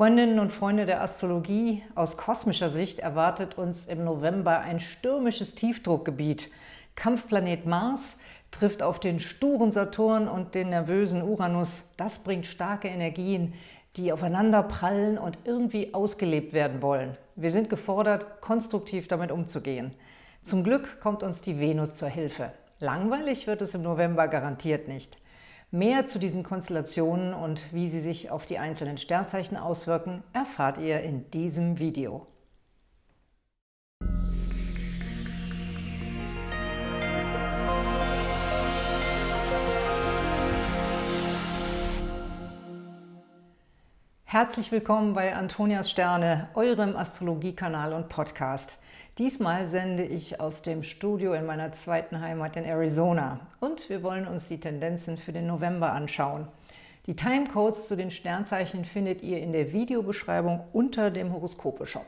Freundinnen und Freunde der Astrologie, aus kosmischer Sicht erwartet uns im November ein stürmisches Tiefdruckgebiet. Kampfplanet Mars trifft auf den sturen Saturn und den nervösen Uranus. Das bringt starke Energien, die aufeinander prallen und irgendwie ausgelebt werden wollen. Wir sind gefordert, konstruktiv damit umzugehen. Zum Glück kommt uns die Venus zur Hilfe. Langweilig wird es im November garantiert nicht. Mehr zu diesen Konstellationen und wie sie sich auf die einzelnen Sternzeichen auswirken, erfahrt ihr in diesem Video. Herzlich willkommen bei Antonias Sterne, eurem Astrologiekanal und Podcast. Diesmal sende ich aus dem Studio in meiner zweiten Heimat in Arizona und wir wollen uns die Tendenzen für den November anschauen. Die Timecodes zu den Sternzeichen findet ihr in der Videobeschreibung unter dem Horoskope-Shop.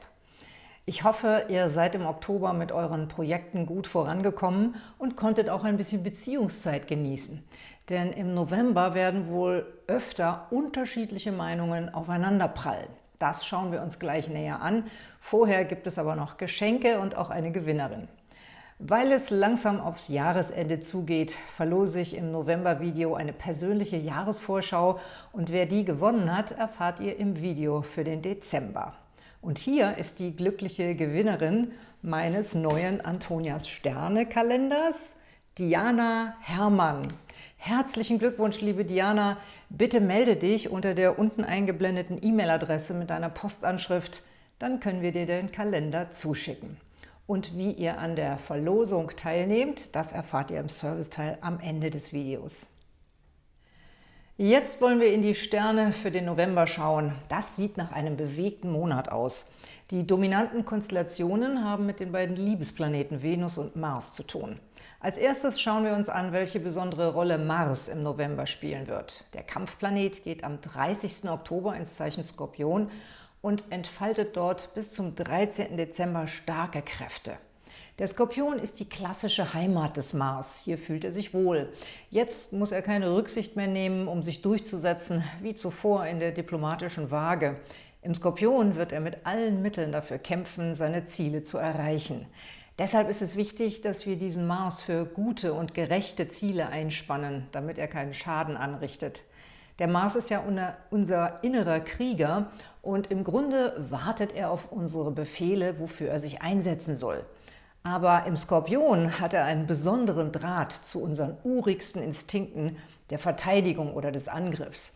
Ich hoffe, ihr seid im Oktober mit euren Projekten gut vorangekommen und konntet auch ein bisschen Beziehungszeit genießen. Denn im November werden wohl öfter unterschiedliche Meinungen aufeinanderprallen. Das schauen wir uns gleich näher an. Vorher gibt es aber noch Geschenke und auch eine Gewinnerin. Weil es langsam aufs Jahresende zugeht, verlose ich im November-Video eine persönliche Jahresvorschau und wer die gewonnen hat, erfahrt ihr im Video für den Dezember. Und hier ist die glückliche Gewinnerin meines neuen Antonias Sterne Kalenders, Diana Herrmann. Herzlichen Glückwunsch, liebe Diana. Bitte melde dich unter der unten eingeblendeten E-Mail-Adresse mit deiner Postanschrift, dann können wir dir den Kalender zuschicken. Und wie ihr an der Verlosung teilnehmt, das erfahrt ihr im Serviceteil am Ende des Videos. Jetzt wollen wir in die Sterne für den November schauen. Das sieht nach einem bewegten Monat aus. Die dominanten Konstellationen haben mit den beiden Liebesplaneten Venus und Mars zu tun. Als erstes schauen wir uns an, welche besondere Rolle Mars im November spielen wird. Der Kampfplanet geht am 30. Oktober ins Zeichen Skorpion und entfaltet dort bis zum 13. Dezember starke Kräfte. Der Skorpion ist die klassische Heimat des Mars. Hier fühlt er sich wohl. Jetzt muss er keine Rücksicht mehr nehmen, um sich durchzusetzen, wie zuvor in der diplomatischen Waage. Im Skorpion wird er mit allen Mitteln dafür kämpfen, seine Ziele zu erreichen. Deshalb ist es wichtig, dass wir diesen Mars für gute und gerechte Ziele einspannen, damit er keinen Schaden anrichtet. Der Mars ist ja unser innerer Krieger und im Grunde wartet er auf unsere Befehle, wofür er sich einsetzen soll. Aber im Skorpion hat er einen besonderen Draht zu unseren urigsten Instinkten der Verteidigung oder des Angriffs.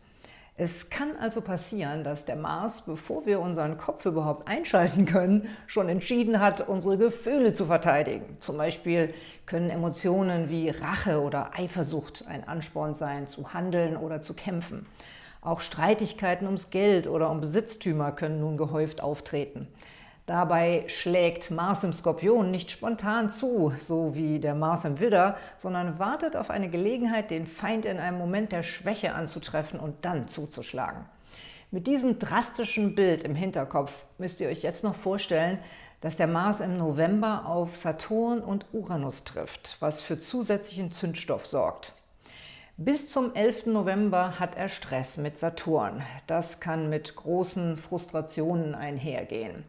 Es kann also passieren, dass der Mars, bevor wir unseren Kopf überhaupt einschalten können, schon entschieden hat, unsere Gefühle zu verteidigen. Zum Beispiel können Emotionen wie Rache oder Eifersucht ein Ansporn sein, zu handeln oder zu kämpfen. Auch Streitigkeiten ums Geld oder um Besitztümer können nun gehäuft auftreten. Dabei schlägt Mars im Skorpion nicht spontan zu, so wie der Mars im Widder, sondern wartet auf eine Gelegenheit, den Feind in einem Moment der Schwäche anzutreffen und dann zuzuschlagen. Mit diesem drastischen Bild im Hinterkopf müsst ihr euch jetzt noch vorstellen, dass der Mars im November auf Saturn und Uranus trifft, was für zusätzlichen Zündstoff sorgt. Bis zum 11. November hat er Stress mit Saturn. Das kann mit großen Frustrationen einhergehen.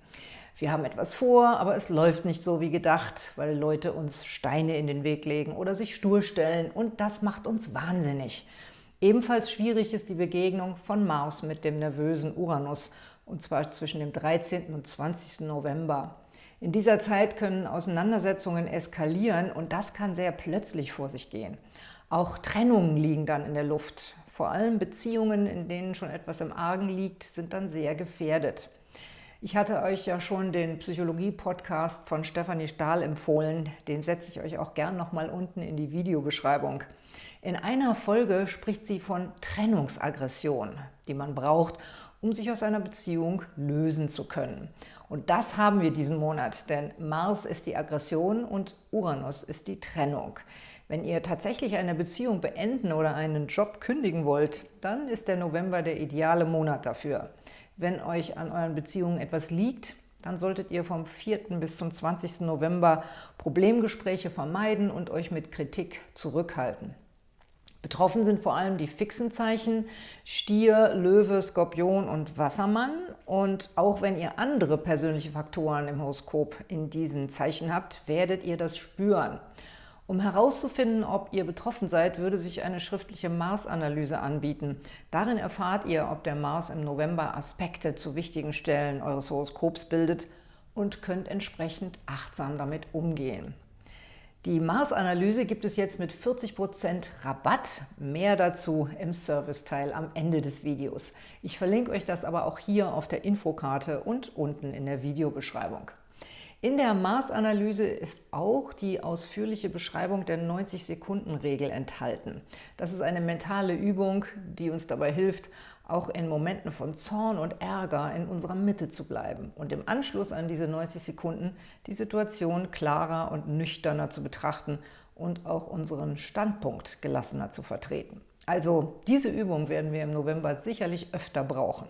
Wir haben etwas vor, aber es läuft nicht so wie gedacht, weil Leute uns Steine in den Weg legen oder sich stur stellen und das macht uns wahnsinnig. Ebenfalls schwierig ist die Begegnung von Mars mit dem nervösen Uranus, und zwar zwischen dem 13. und 20. November. In dieser Zeit können Auseinandersetzungen eskalieren und das kann sehr plötzlich vor sich gehen. Auch Trennungen liegen dann in der Luft. Vor allem Beziehungen, in denen schon etwas im Argen liegt, sind dann sehr gefährdet. Ich hatte euch ja schon den Psychologie-Podcast von Stefanie Stahl empfohlen. Den setze ich euch auch gern nochmal unten in die Videobeschreibung. In einer Folge spricht sie von Trennungsaggression, die man braucht, um sich aus einer Beziehung lösen zu können. Und das haben wir diesen Monat, denn Mars ist die Aggression und Uranus ist die Trennung. Wenn ihr tatsächlich eine Beziehung beenden oder einen Job kündigen wollt, dann ist der November der ideale Monat dafür. Wenn euch an euren Beziehungen etwas liegt, dann solltet ihr vom 4. bis zum 20. November Problemgespräche vermeiden und euch mit Kritik zurückhalten. Betroffen sind vor allem die fixen Zeichen Stier, Löwe, Skorpion und Wassermann. Und auch wenn ihr andere persönliche Faktoren im Horoskop in diesen Zeichen habt, werdet ihr das spüren. Um herauszufinden, ob ihr betroffen seid, würde sich eine schriftliche Mars-Analyse anbieten. Darin erfahrt ihr, ob der Mars im November Aspekte zu wichtigen Stellen eures Horoskops bildet und könnt entsprechend achtsam damit umgehen. Die Mars-Analyse gibt es jetzt mit 40% Rabatt. Mehr dazu im Serviceteil am Ende des Videos. Ich verlinke euch das aber auch hier auf der Infokarte und unten in der Videobeschreibung. In der Maßanalyse ist auch die ausführliche Beschreibung der 90-Sekunden-Regel enthalten. Das ist eine mentale Übung, die uns dabei hilft, auch in Momenten von Zorn und Ärger in unserer Mitte zu bleiben und im Anschluss an diese 90 Sekunden die Situation klarer und nüchterner zu betrachten und auch unseren Standpunkt gelassener zu vertreten. Also diese Übung werden wir im November sicherlich öfter brauchen.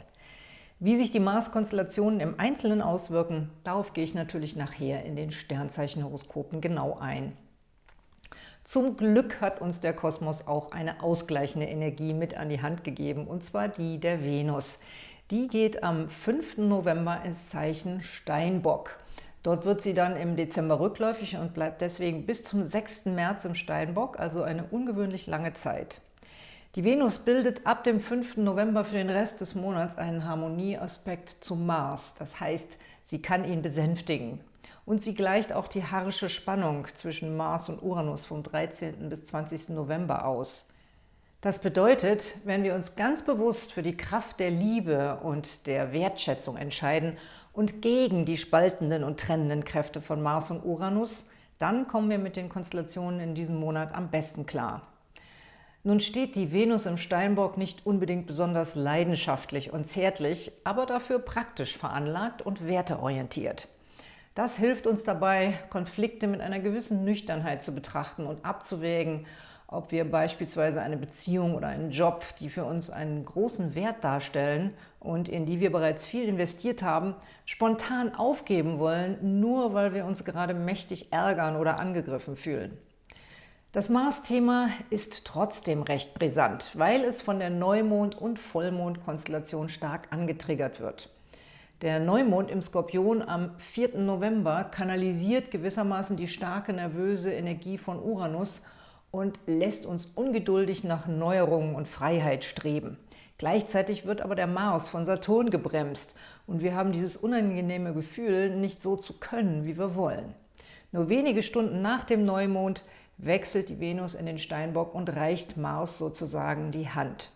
Wie sich die Mars-Konstellationen im Einzelnen auswirken, darauf gehe ich natürlich nachher in den Sternzeichenhoroskopen genau ein. Zum Glück hat uns der Kosmos auch eine ausgleichende Energie mit an die Hand gegeben, und zwar die der Venus. Die geht am 5. November ins Zeichen Steinbock. Dort wird sie dann im Dezember rückläufig und bleibt deswegen bis zum 6. März im Steinbock, also eine ungewöhnlich lange Zeit. Die Venus bildet ab dem 5. November für den Rest des Monats einen Harmonieaspekt zum Mars. Das heißt, sie kann ihn besänftigen. Und sie gleicht auch die harsche Spannung zwischen Mars und Uranus vom 13. bis 20. November aus. Das bedeutet, wenn wir uns ganz bewusst für die Kraft der Liebe und der Wertschätzung entscheiden und gegen die spaltenden und trennenden Kräfte von Mars und Uranus, dann kommen wir mit den Konstellationen in diesem Monat am besten klar. Nun steht die Venus im Steinbock nicht unbedingt besonders leidenschaftlich und zärtlich, aber dafür praktisch veranlagt und werteorientiert. Das hilft uns dabei, Konflikte mit einer gewissen Nüchternheit zu betrachten und abzuwägen, ob wir beispielsweise eine Beziehung oder einen Job, die für uns einen großen Wert darstellen und in die wir bereits viel investiert haben, spontan aufgeben wollen, nur weil wir uns gerade mächtig ärgern oder angegriffen fühlen. Das Mars-Thema ist trotzdem recht brisant, weil es von der Neumond- und Vollmondkonstellation stark angetriggert wird. Der Neumond im Skorpion am 4. November kanalisiert gewissermaßen die starke nervöse Energie von Uranus und lässt uns ungeduldig nach Neuerungen und Freiheit streben. Gleichzeitig wird aber der Mars von Saturn gebremst und wir haben dieses unangenehme Gefühl, nicht so zu können, wie wir wollen. Nur wenige Stunden nach dem Neumond wechselt die Venus in den Steinbock und reicht Mars sozusagen die Hand.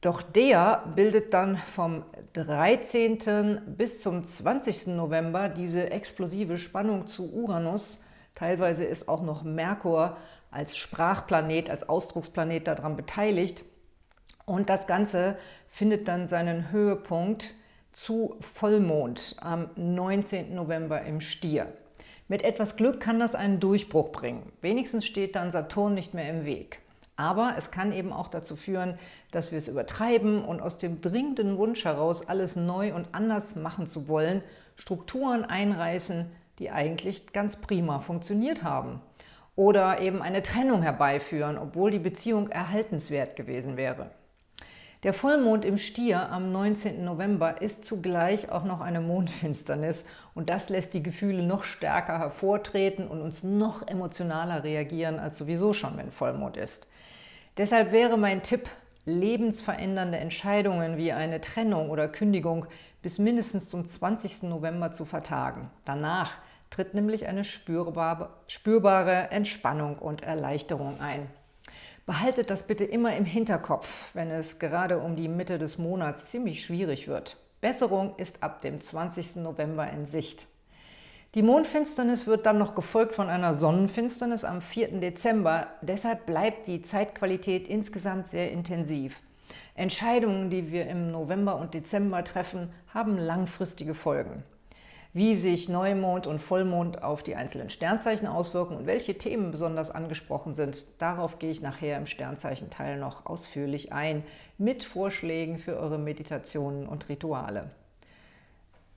Doch der bildet dann vom 13. bis zum 20. November diese explosive Spannung zu Uranus. Teilweise ist auch noch Merkur als Sprachplanet, als Ausdrucksplanet daran beteiligt. Und das Ganze findet dann seinen Höhepunkt zu Vollmond am 19. November im Stier. Mit etwas Glück kann das einen Durchbruch bringen. Wenigstens steht dann Saturn nicht mehr im Weg. Aber es kann eben auch dazu führen, dass wir es übertreiben und aus dem dringenden Wunsch heraus, alles neu und anders machen zu wollen, Strukturen einreißen, die eigentlich ganz prima funktioniert haben. Oder eben eine Trennung herbeiführen, obwohl die Beziehung erhaltenswert gewesen wäre. Der Vollmond im Stier am 19. November ist zugleich auch noch eine Mondfinsternis und das lässt die Gefühle noch stärker hervortreten und uns noch emotionaler reagieren als sowieso schon, wenn Vollmond ist. Deshalb wäre mein Tipp, lebensverändernde Entscheidungen wie eine Trennung oder Kündigung bis mindestens zum 20. November zu vertagen. Danach tritt nämlich eine spürbare, Entspannung und Erleichterung ein. Behaltet das bitte immer im Hinterkopf, wenn es gerade um die Mitte des Monats ziemlich schwierig wird. Besserung ist ab dem 20. November in Sicht. Die Mondfinsternis wird dann noch gefolgt von einer Sonnenfinsternis am 4. Dezember. Deshalb bleibt die Zeitqualität insgesamt sehr intensiv. Entscheidungen, die wir im November und Dezember treffen, haben langfristige Folgen. Wie sich Neumond und Vollmond auf die einzelnen Sternzeichen auswirken und welche Themen besonders angesprochen sind, darauf gehe ich nachher im Sternzeichenteil noch ausführlich ein, mit Vorschlägen für eure Meditationen und Rituale.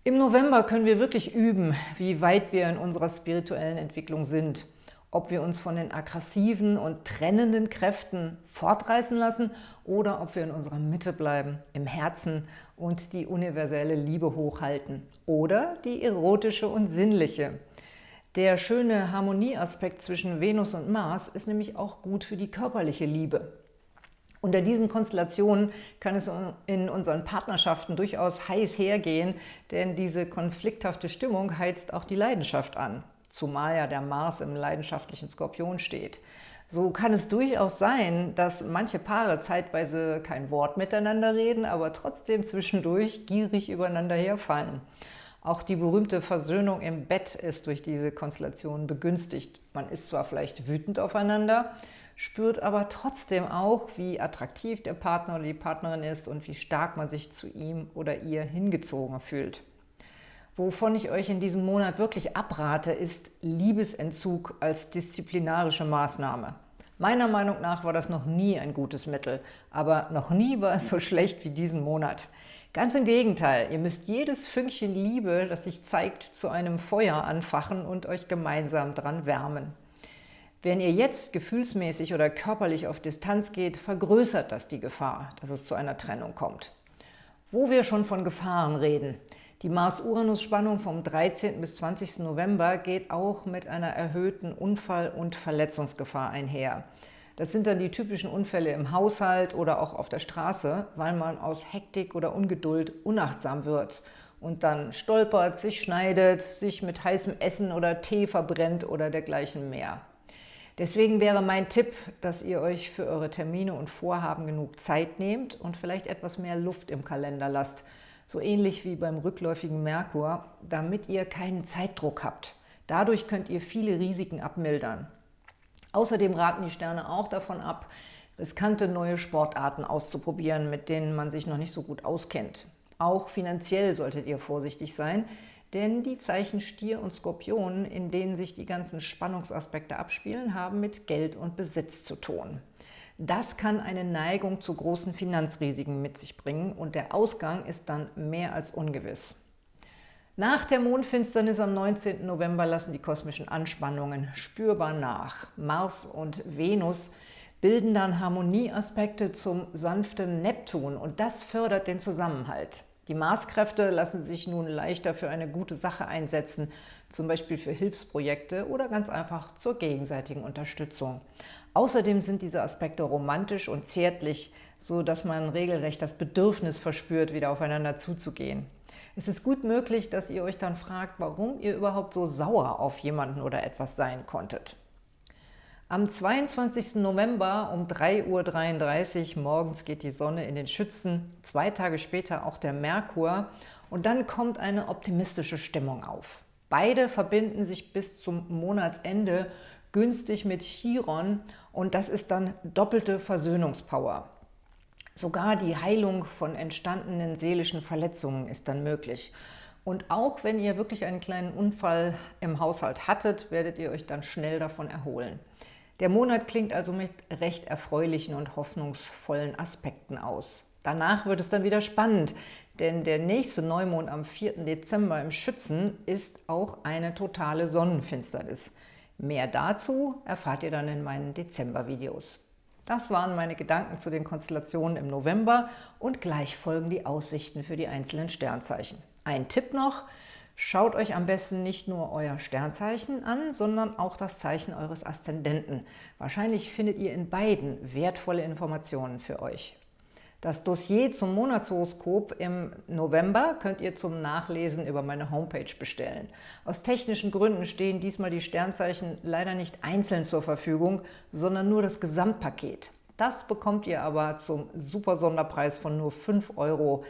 Im November können wir wirklich üben, wie weit wir in unserer spirituellen Entwicklung sind. Ob wir uns von den aggressiven und trennenden Kräften fortreißen lassen oder ob wir in unserer Mitte bleiben, im Herzen und die universelle Liebe hochhalten oder die erotische und sinnliche. Der schöne Harmonieaspekt zwischen Venus und Mars ist nämlich auch gut für die körperliche Liebe. Unter diesen Konstellationen kann es in unseren Partnerschaften durchaus heiß hergehen, denn diese konflikthafte Stimmung heizt auch die Leidenschaft an zumal ja der Mars im leidenschaftlichen Skorpion steht. So kann es durchaus sein, dass manche Paare zeitweise kein Wort miteinander reden, aber trotzdem zwischendurch gierig übereinander herfallen. Auch die berühmte Versöhnung im Bett ist durch diese Konstellation begünstigt. Man ist zwar vielleicht wütend aufeinander, spürt aber trotzdem auch, wie attraktiv der Partner oder die Partnerin ist und wie stark man sich zu ihm oder ihr hingezogen fühlt. Wovon ich euch in diesem Monat wirklich abrate, ist Liebesentzug als disziplinarische Maßnahme. Meiner Meinung nach war das noch nie ein gutes Mittel, aber noch nie war es so schlecht wie diesen Monat. Ganz im Gegenteil, ihr müsst jedes Fünkchen Liebe, das sich zeigt, zu einem Feuer anfachen und euch gemeinsam dran wärmen. Wenn ihr jetzt gefühlsmäßig oder körperlich auf Distanz geht, vergrößert das die Gefahr, dass es zu einer Trennung kommt. Wo wir schon von Gefahren reden, die Mars-Uranus-Spannung vom 13. bis 20. November geht auch mit einer erhöhten Unfall- und Verletzungsgefahr einher. Das sind dann die typischen Unfälle im Haushalt oder auch auf der Straße, weil man aus Hektik oder Ungeduld unachtsam wird und dann stolpert, sich schneidet, sich mit heißem Essen oder Tee verbrennt oder dergleichen mehr. Deswegen wäre mein Tipp, dass ihr euch für eure Termine und Vorhaben genug Zeit nehmt und vielleicht etwas mehr Luft im Kalender lasst, so ähnlich wie beim rückläufigen Merkur, damit ihr keinen Zeitdruck habt. Dadurch könnt ihr viele Risiken abmildern. Außerdem raten die Sterne auch davon ab, riskante neue Sportarten auszuprobieren, mit denen man sich noch nicht so gut auskennt. Auch finanziell solltet ihr vorsichtig sein, denn die Zeichen Stier und Skorpion, in denen sich die ganzen Spannungsaspekte abspielen, haben mit Geld und Besitz zu tun. Das kann eine Neigung zu großen Finanzrisiken mit sich bringen und der Ausgang ist dann mehr als ungewiss. Nach der Mondfinsternis am 19. November lassen die kosmischen Anspannungen spürbar nach. Mars und Venus bilden dann Harmonieaspekte zum sanften Neptun und das fördert den Zusammenhalt. Die Marskräfte lassen sich nun leichter für eine gute Sache einsetzen, zum Beispiel für Hilfsprojekte oder ganz einfach zur gegenseitigen Unterstützung. Außerdem sind diese Aspekte romantisch und zärtlich, so dass man regelrecht das Bedürfnis verspürt, wieder aufeinander zuzugehen. Es ist gut möglich, dass ihr euch dann fragt, warum ihr überhaupt so sauer auf jemanden oder etwas sein konntet. Am 22. November um 3.33 Uhr morgens geht die Sonne in den Schützen, zwei Tage später auch der Merkur und dann kommt eine optimistische Stimmung auf. Beide verbinden sich bis zum Monatsende günstig mit Chiron und das ist dann doppelte Versöhnungspower. Sogar die Heilung von entstandenen seelischen Verletzungen ist dann möglich. Und auch wenn ihr wirklich einen kleinen Unfall im Haushalt hattet, werdet ihr euch dann schnell davon erholen. Der Monat klingt also mit recht erfreulichen und hoffnungsvollen Aspekten aus. Danach wird es dann wieder spannend, denn der nächste Neumond am 4. Dezember im Schützen ist auch eine totale Sonnenfinsternis. Mehr dazu erfahrt ihr dann in meinen Dezember-Videos. Das waren meine Gedanken zu den Konstellationen im November und gleich folgen die Aussichten für die einzelnen Sternzeichen. Ein Tipp noch, Schaut euch am besten nicht nur euer Sternzeichen an, sondern auch das Zeichen eures Aszendenten. Wahrscheinlich findet ihr in beiden wertvolle Informationen für euch. Das Dossier zum Monatshoroskop im November könnt ihr zum Nachlesen über meine Homepage bestellen. Aus technischen Gründen stehen diesmal die Sternzeichen leider nicht einzeln zur Verfügung, sondern nur das Gesamtpaket. Das bekommt ihr aber zum super Sonderpreis von nur 5 Euro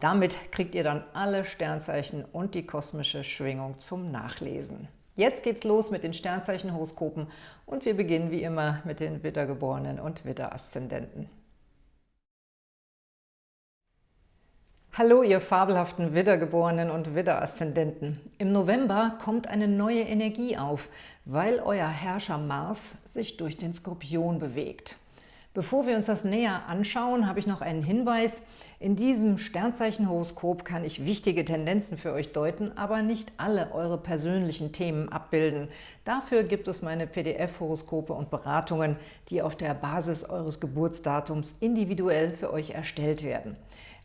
damit kriegt ihr dann alle Sternzeichen und die kosmische Schwingung zum Nachlesen. Jetzt geht's los mit den Sternzeichenhoroskopen und wir beginnen wie immer mit den Widdergeborenen und Widderaszendenten. Hallo, ihr fabelhaften Widdergeborenen und Widderaszendenten. Im November kommt eine neue Energie auf, weil euer Herrscher Mars sich durch den Skorpion bewegt. Bevor wir uns das näher anschauen, habe ich noch einen Hinweis. In diesem Sternzeichenhoroskop kann ich wichtige Tendenzen für euch deuten, aber nicht alle eure persönlichen Themen abbilden. Dafür gibt es meine PDF-Horoskope und Beratungen, die auf der Basis eures Geburtsdatums individuell für euch erstellt werden.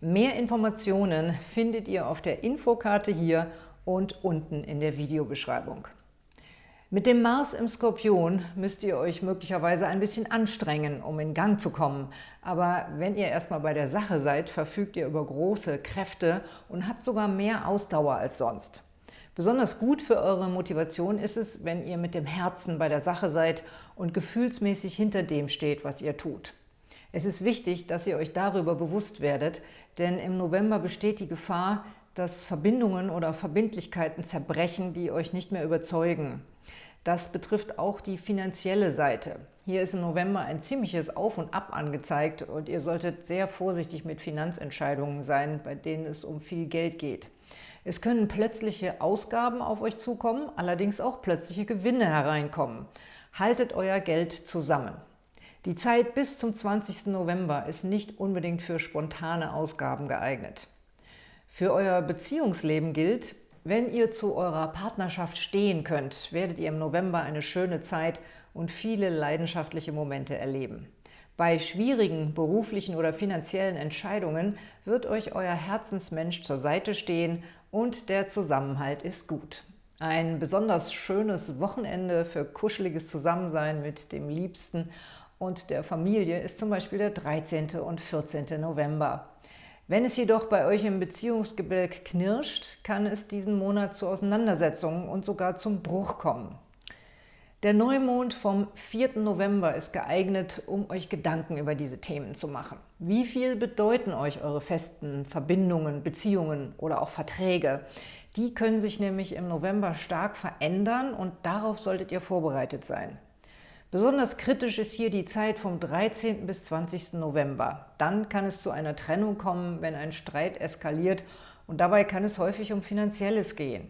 Mehr Informationen findet ihr auf der Infokarte hier und unten in der Videobeschreibung. Mit dem Mars im Skorpion müsst ihr euch möglicherweise ein bisschen anstrengen, um in Gang zu kommen. Aber wenn ihr erstmal bei der Sache seid, verfügt ihr über große Kräfte und habt sogar mehr Ausdauer als sonst. Besonders gut für eure Motivation ist es, wenn ihr mit dem Herzen bei der Sache seid und gefühlsmäßig hinter dem steht, was ihr tut. Es ist wichtig, dass ihr euch darüber bewusst werdet, denn im November besteht die Gefahr, dass Verbindungen oder Verbindlichkeiten zerbrechen, die euch nicht mehr überzeugen. Das betrifft auch die finanzielle Seite. Hier ist im November ein ziemliches Auf und Ab angezeigt und ihr solltet sehr vorsichtig mit Finanzentscheidungen sein, bei denen es um viel Geld geht. Es können plötzliche Ausgaben auf euch zukommen, allerdings auch plötzliche Gewinne hereinkommen. Haltet euer Geld zusammen. Die Zeit bis zum 20. November ist nicht unbedingt für spontane Ausgaben geeignet. Für euer Beziehungsleben gilt, wenn ihr zu eurer Partnerschaft stehen könnt, werdet ihr im November eine schöne Zeit und viele leidenschaftliche Momente erleben. Bei schwierigen beruflichen oder finanziellen Entscheidungen wird euch euer Herzensmensch zur Seite stehen und der Zusammenhalt ist gut. Ein besonders schönes Wochenende für kuscheliges Zusammensein mit dem Liebsten und der Familie ist zum Beispiel der 13. und 14. November. Wenn es jedoch bei euch im Beziehungsgebälk knirscht, kann es diesen Monat zu Auseinandersetzungen und sogar zum Bruch kommen. Der Neumond vom 4. November ist geeignet, um euch Gedanken über diese Themen zu machen. Wie viel bedeuten euch eure festen Verbindungen, Beziehungen oder auch Verträge? Die können sich nämlich im November stark verändern und darauf solltet ihr vorbereitet sein. Besonders kritisch ist hier die Zeit vom 13. bis 20. November. Dann kann es zu einer Trennung kommen, wenn ein Streit eskaliert und dabei kann es häufig um Finanzielles gehen.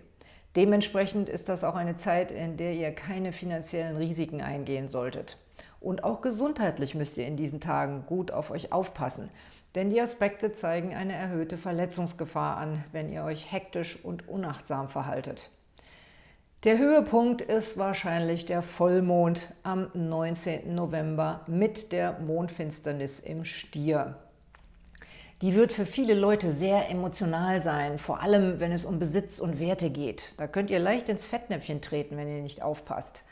Dementsprechend ist das auch eine Zeit, in der ihr keine finanziellen Risiken eingehen solltet. Und auch gesundheitlich müsst ihr in diesen Tagen gut auf euch aufpassen, denn die Aspekte zeigen eine erhöhte Verletzungsgefahr an, wenn ihr euch hektisch und unachtsam verhaltet. Der Höhepunkt ist wahrscheinlich der Vollmond am 19. November mit der Mondfinsternis im Stier. Die wird für viele Leute sehr emotional sein, vor allem wenn es um Besitz und Werte geht. Da könnt ihr leicht ins Fettnäpfchen treten, wenn ihr nicht aufpasst.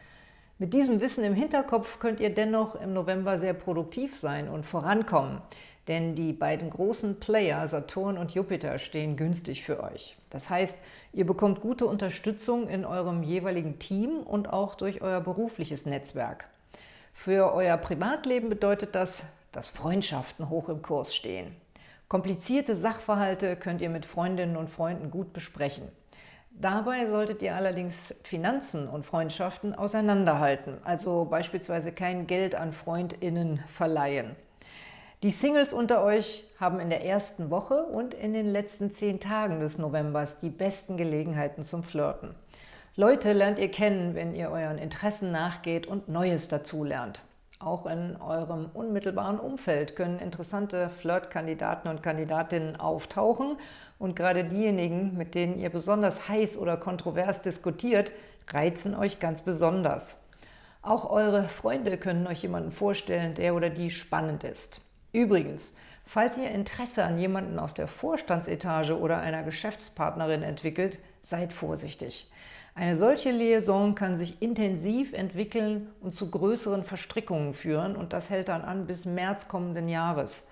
Mit diesem Wissen im Hinterkopf könnt ihr dennoch im November sehr produktiv sein und vorankommen denn die beiden großen Player, Saturn und Jupiter, stehen günstig für euch. Das heißt, ihr bekommt gute Unterstützung in eurem jeweiligen Team und auch durch euer berufliches Netzwerk. Für euer Privatleben bedeutet das, dass Freundschaften hoch im Kurs stehen. Komplizierte Sachverhalte könnt ihr mit Freundinnen und Freunden gut besprechen. Dabei solltet ihr allerdings Finanzen und Freundschaften auseinanderhalten, also beispielsweise kein Geld an FreundInnen verleihen. Die Singles unter euch haben in der ersten Woche und in den letzten zehn Tagen des Novembers die besten Gelegenheiten zum Flirten. Leute lernt ihr kennen, wenn ihr euren Interessen nachgeht und Neues dazulernt. Auch in eurem unmittelbaren Umfeld können interessante Flirtkandidaten und Kandidatinnen auftauchen und gerade diejenigen, mit denen ihr besonders heiß oder kontrovers diskutiert, reizen euch ganz besonders. Auch eure Freunde können euch jemanden vorstellen, der oder die spannend ist. Übrigens, falls ihr Interesse an jemanden aus der Vorstandsetage oder einer Geschäftspartnerin entwickelt, seid vorsichtig. Eine solche Liaison kann sich intensiv entwickeln und zu größeren Verstrickungen führen und das hält dann an bis März kommenden Jahres.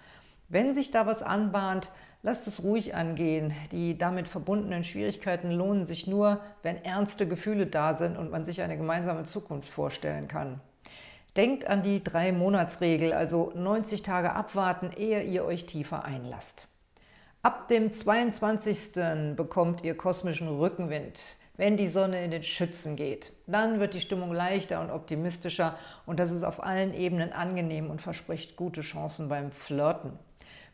Wenn sich da was anbahnt, lasst es ruhig angehen. Die damit verbundenen Schwierigkeiten lohnen sich nur, wenn ernste Gefühle da sind und man sich eine gemeinsame Zukunft vorstellen kann. Denkt an die Drei-Monats-Regel, also 90 Tage abwarten, ehe ihr euch tiefer einlasst. Ab dem 22. bekommt ihr kosmischen Rückenwind, wenn die Sonne in den Schützen geht. Dann wird die Stimmung leichter und optimistischer und das ist auf allen Ebenen angenehm und verspricht gute Chancen beim Flirten.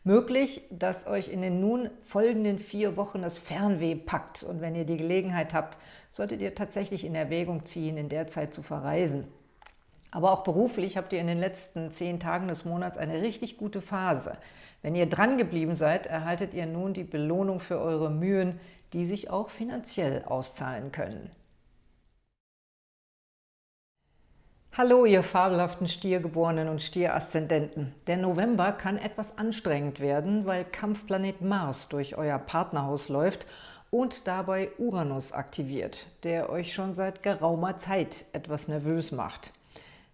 Möglich, dass euch in den nun folgenden vier Wochen das Fernweh packt und wenn ihr die Gelegenheit habt, solltet ihr tatsächlich in Erwägung ziehen, in der Zeit zu verreisen. Aber auch beruflich habt ihr in den letzten zehn Tagen des Monats eine richtig gute Phase. Wenn ihr dran geblieben seid, erhaltet ihr nun die Belohnung für eure Mühen, die sich auch finanziell auszahlen können. Hallo, ihr fabelhaften Stiergeborenen und Stieraszendenten. Der November kann etwas anstrengend werden, weil Kampfplanet Mars durch euer Partnerhaus läuft und dabei Uranus aktiviert, der euch schon seit geraumer Zeit etwas nervös macht.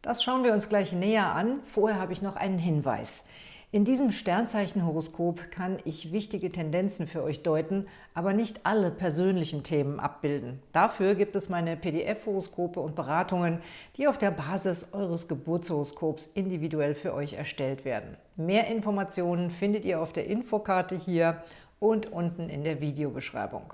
Das schauen wir uns gleich näher an. Vorher habe ich noch einen Hinweis. In diesem Sternzeichenhoroskop kann ich wichtige Tendenzen für euch deuten, aber nicht alle persönlichen Themen abbilden. Dafür gibt es meine PDF-Horoskope und Beratungen, die auf der Basis eures Geburtshoroskops individuell für euch erstellt werden. Mehr Informationen findet ihr auf der Infokarte hier und unten in der Videobeschreibung.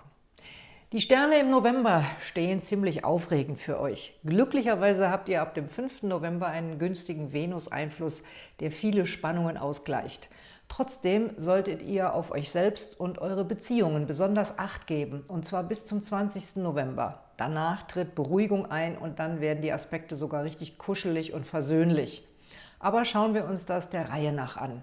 Die Sterne im November stehen ziemlich aufregend für euch. Glücklicherweise habt ihr ab dem 5. November einen günstigen Venus-Einfluss, der viele Spannungen ausgleicht. Trotzdem solltet ihr auf euch selbst und eure Beziehungen besonders Acht geben, und zwar bis zum 20. November. Danach tritt Beruhigung ein und dann werden die Aspekte sogar richtig kuschelig und versöhnlich. Aber schauen wir uns das der Reihe nach an.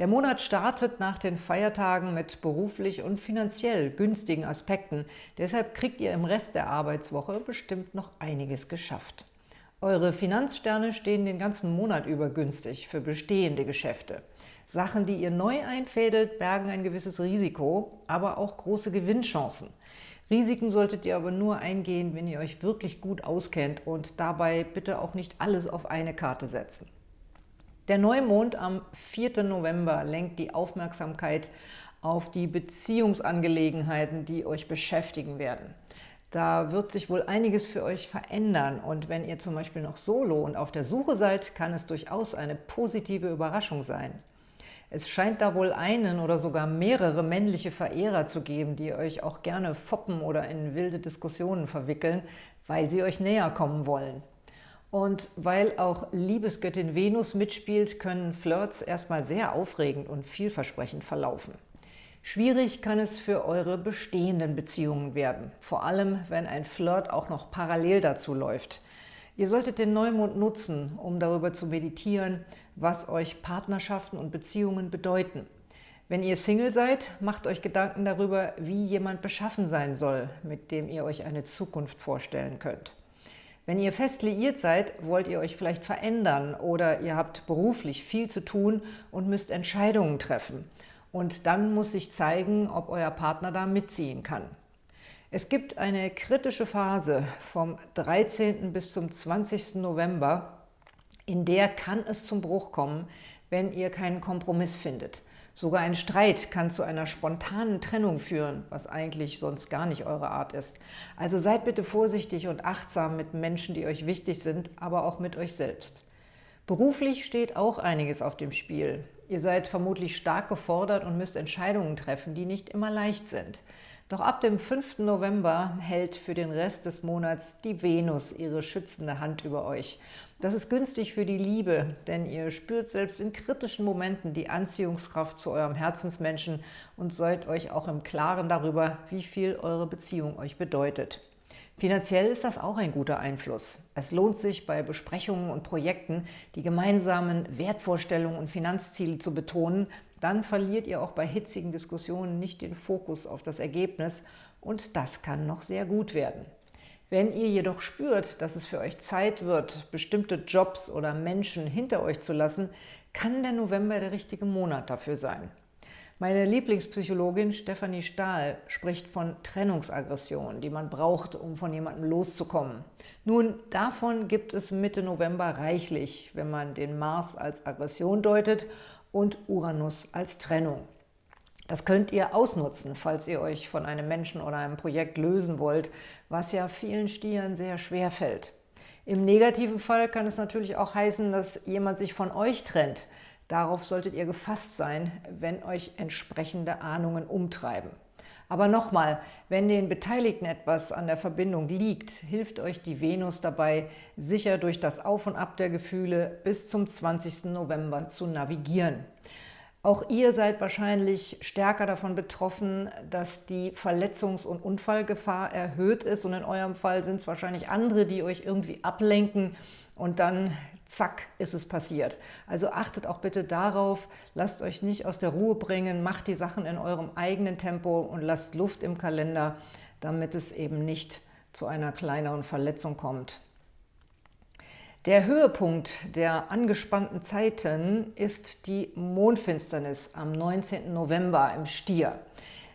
Der Monat startet nach den Feiertagen mit beruflich und finanziell günstigen Aspekten. Deshalb kriegt ihr im Rest der Arbeitswoche bestimmt noch einiges geschafft. Eure Finanzsterne stehen den ganzen Monat über günstig für bestehende Geschäfte. Sachen, die ihr neu einfädelt, bergen ein gewisses Risiko, aber auch große Gewinnchancen. Risiken solltet ihr aber nur eingehen, wenn ihr euch wirklich gut auskennt und dabei bitte auch nicht alles auf eine Karte setzen. Der Neumond am 4. November lenkt die Aufmerksamkeit auf die Beziehungsangelegenheiten, die euch beschäftigen werden. Da wird sich wohl einiges für euch verändern und wenn ihr zum Beispiel noch solo und auf der Suche seid, kann es durchaus eine positive Überraschung sein. Es scheint da wohl einen oder sogar mehrere männliche Verehrer zu geben, die euch auch gerne foppen oder in wilde Diskussionen verwickeln, weil sie euch näher kommen wollen. Und weil auch Liebesgöttin Venus mitspielt, können Flirts erstmal sehr aufregend und vielversprechend verlaufen. Schwierig kann es für eure bestehenden Beziehungen werden, vor allem wenn ein Flirt auch noch parallel dazu läuft. Ihr solltet den Neumond nutzen, um darüber zu meditieren, was euch Partnerschaften und Beziehungen bedeuten. Wenn ihr Single seid, macht euch Gedanken darüber, wie jemand beschaffen sein soll, mit dem ihr euch eine Zukunft vorstellen könnt. Wenn ihr fest liiert seid, wollt ihr euch vielleicht verändern oder ihr habt beruflich viel zu tun und müsst Entscheidungen treffen. Und dann muss sich zeigen, ob euer Partner da mitziehen kann. Es gibt eine kritische Phase vom 13. bis zum 20. November, in der kann es zum Bruch kommen, wenn ihr keinen Kompromiss findet. Sogar ein Streit kann zu einer spontanen Trennung führen, was eigentlich sonst gar nicht eure Art ist. Also seid bitte vorsichtig und achtsam mit Menschen, die euch wichtig sind, aber auch mit euch selbst. Beruflich steht auch einiges auf dem Spiel. Ihr seid vermutlich stark gefordert und müsst Entscheidungen treffen, die nicht immer leicht sind. Doch ab dem 5. November hält für den Rest des Monats die Venus ihre schützende Hand über euch. Das ist günstig für die Liebe, denn ihr spürt selbst in kritischen Momenten die Anziehungskraft zu eurem Herzensmenschen und seid euch auch im Klaren darüber, wie viel eure Beziehung euch bedeutet. Finanziell ist das auch ein guter Einfluss. Es lohnt sich bei Besprechungen und Projekten, die gemeinsamen Wertvorstellungen und Finanzziele zu betonen, dann verliert ihr auch bei hitzigen Diskussionen nicht den Fokus auf das Ergebnis und das kann noch sehr gut werden. Wenn ihr jedoch spürt, dass es für euch Zeit wird, bestimmte Jobs oder Menschen hinter euch zu lassen, kann der November der richtige Monat dafür sein. Meine Lieblingspsychologin Stefanie Stahl spricht von Trennungsaggression, die man braucht, um von jemandem loszukommen. Nun, davon gibt es Mitte November reichlich, wenn man den Mars als Aggression deutet und Uranus als Trennung. Das könnt ihr ausnutzen, falls ihr euch von einem Menschen oder einem Projekt lösen wollt, was ja vielen Stieren sehr schwer fällt. Im negativen Fall kann es natürlich auch heißen, dass jemand sich von euch trennt. Darauf solltet ihr gefasst sein, wenn euch entsprechende Ahnungen umtreiben. Aber nochmal, wenn den Beteiligten etwas an der Verbindung liegt, hilft euch die Venus dabei, sicher durch das Auf und Ab der Gefühle bis zum 20. November zu navigieren. Auch ihr seid wahrscheinlich stärker davon betroffen, dass die Verletzungs- und Unfallgefahr erhöht ist und in eurem Fall sind es wahrscheinlich andere, die euch irgendwie ablenken und dann zack, ist es passiert. Also achtet auch bitte darauf, lasst euch nicht aus der Ruhe bringen, macht die Sachen in eurem eigenen Tempo und lasst Luft im Kalender, damit es eben nicht zu einer kleineren Verletzung kommt. Der Höhepunkt der angespannten Zeiten ist die Mondfinsternis am 19. November im Stier.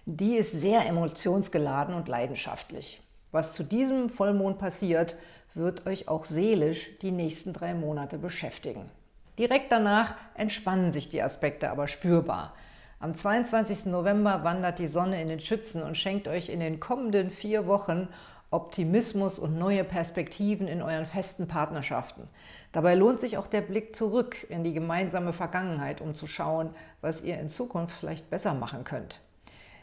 Die ist sehr emotionsgeladen und leidenschaftlich. Was zu diesem Vollmond passiert, wird euch auch seelisch die nächsten drei Monate beschäftigen. Direkt danach entspannen sich die Aspekte aber spürbar. Am 22. November wandert die Sonne in den Schützen und schenkt euch in den kommenden vier Wochen Optimismus und neue Perspektiven in euren festen Partnerschaften. Dabei lohnt sich auch der Blick zurück in die gemeinsame Vergangenheit, um zu schauen, was ihr in Zukunft vielleicht besser machen könnt.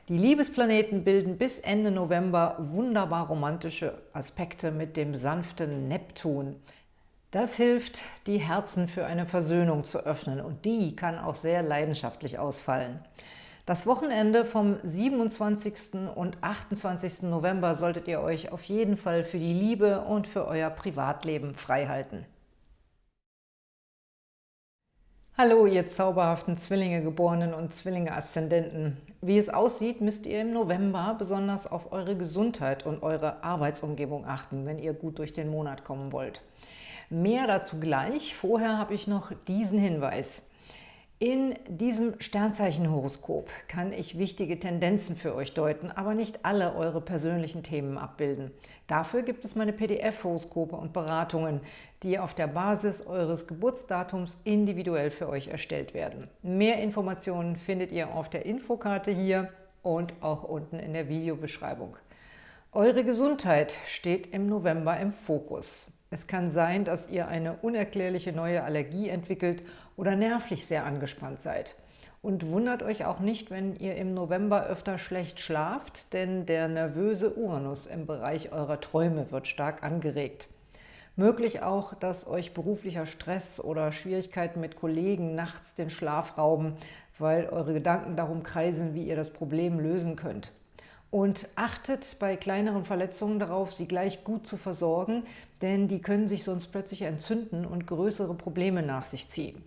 Die Liebesplaneten bilden bis Ende November wunderbar romantische Aspekte mit dem sanften Neptun. Das hilft, die Herzen für eine Versöhnung zu öffnen und die kann auch sehr leidenschaftlich ausfallen. Das Wochenende vom 27. und 28. November solltet ihr euch auf jeden Fall für die Liebe und für euer Privatleben freihalten. Hallo, ihr zauberhaften Zwillinge-Geborenen und Zwillinge-Aszendenten. Wie es aussieht, müsst ihr im November besonders auf eure Gesundheit und eure Arbeitsumgebung achten, wenn ihr gut durch den Monat kommen wollt. Mehr dazu gleich. Vorher habe ich noch diesen Hinweis. In diesem Sternzeichenhoroskop kann ich wichtige Tendenzen für euch deuten, aber nicht alle eure persönlichen Themen abbilden. Dafür gibt es meine PDF-Horoskope und Beratungen, die auf der Basis eures Geburtsdatums individuell für euch erstellt werden. Mehr Informationen findet ihr auf der Infokarte hier und auch unten in der Videobeschreibung. Eure Gesundheit steht im November im Fokus. Es kann sein, dass ihr eine unerklärliche neue Allergie entwickelt oder nervlich sehr angespannt seid. Und wundert euch auch nicht, wenn ihr im November öfter schlecht schlaft, denn der nervöse Uranus im Bereich eurer Träume wird stark angeregt. Möglich auch, dass euch beruflicher Stress oder Schwierigkeiten mit Kollegen nachts den Schlaf rauben, weil eure Gedanken darum kreisen, wie ihr das Problem lösen könnt. Und achtet bei kleineren Verletzungen darauf, sie gleich gut zu versorgen, denn die können sich sonst plötzlich entzünden und größere Probleme nach sich ziehen.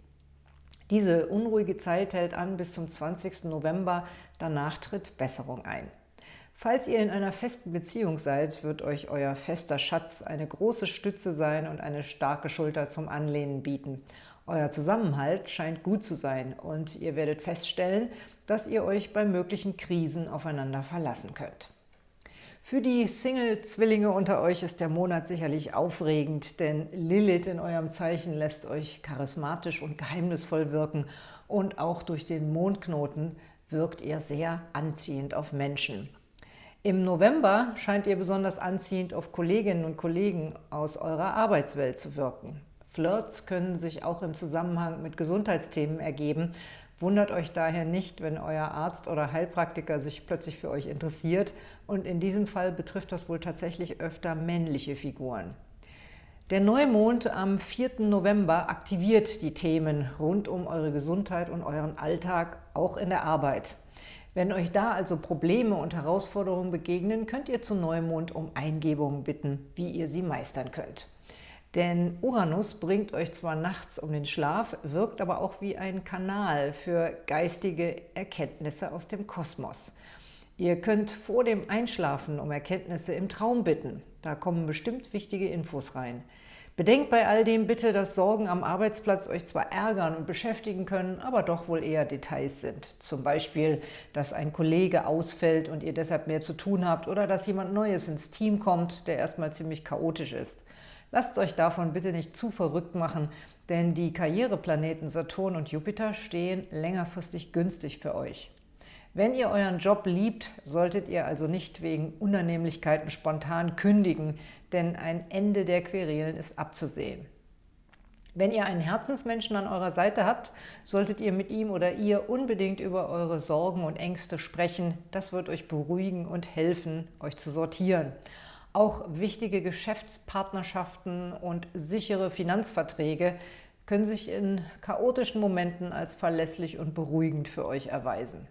Diese unruhige Zeit hält an bis zum 20. November, danach tritt Besserung ein. Falls ihr in einer festen Beziehung seid, wird euch euer fester Schatz eine große Stütze sein und eine starke Schulter zum Anlehnen bieten. Euer Zusammenhalt scheint gut zu sein und ihr werdet feststellen, dass ihr euch bei möglichen Krisen aufeinander verlassen könnt. Für die Single-Zwillinge unter euch ist der Monat sicherlich aufregend, denn Lilith in eurem Zeichen lässt euch charismatisch und geheimnisvoll wirken und auch durch den Mondknoten wirkt ihr sehr anziehend auf Menschen. Im November scheint ihr besonders anziehend auf Kolleginnen und Kollegen aus eurer Arbeitswelt zu wirken. Flirts können sich auch im Zusammenhang mit Gesundheitsthemen ergeben, Wundert euch daher nicht, wenn euer Arzt oder Heilpraktiker sich plötzlich für euch interessiert und in diesem Fall betrifft das wohl tatsächlich öfter männliche Figuren. Der Neumond am 4. November aktiviert die Themen rund um eure Gesundheit und euren Alltag, auch in der Arbeit. Wenn euch da also Probleme und Herausforderungen begegnen, könnt ihr zu Neumond um Eingebungen bitten, wie ihr sie meistern könnt. Denn Uranus bringt euch zwar nachts um den Schlaf, wirkt aber auch wie ein Kanal für geistige Erkenntnisse aus dem Kosmos. Ihr könnt vor dem Einschlafen um Erkenntnisse im Traum bitten. Da kommen bestimmt wichtige Infos rein. Bedenkt bei all dem bitte, dass Sorgen am Arbeitsplatz euch zwar ärgern und beschäftigen können, aber doch wohl eher Details sind. Zum Beispiel, dass ein Kollege ausfällt und ihr deshalb mehr zu tun habt oder dass jemand Neues ins Team kommt, der erstmal ziemlich chaotisch ist. Lasst euch davon bitte nicht zu verrückt machen, denn die Karriereplaneten Saturn und Jupiter stehen längerfristig günstig für euch. Wenn ihr euren Job liebt, solltet ihr also nicht wegen Unannehmlichkeiten spontan kündigen, denn ein Ende der Querelen ist abzusehen. Wenn ihr einen Herzensmenschen an eurer Seite habt, solltet ihr mit ihm oder ihr unbedingt über eure Sorgen und Ängste sprechen. Das wird euch beruhigen und helfen, euch zu sortieren. Auch wichtige Geschäftspartnerschaften und sichere Finanzverträge können sich in chaotischen Momenten als verlässlich und beruhigend für euch erweisen.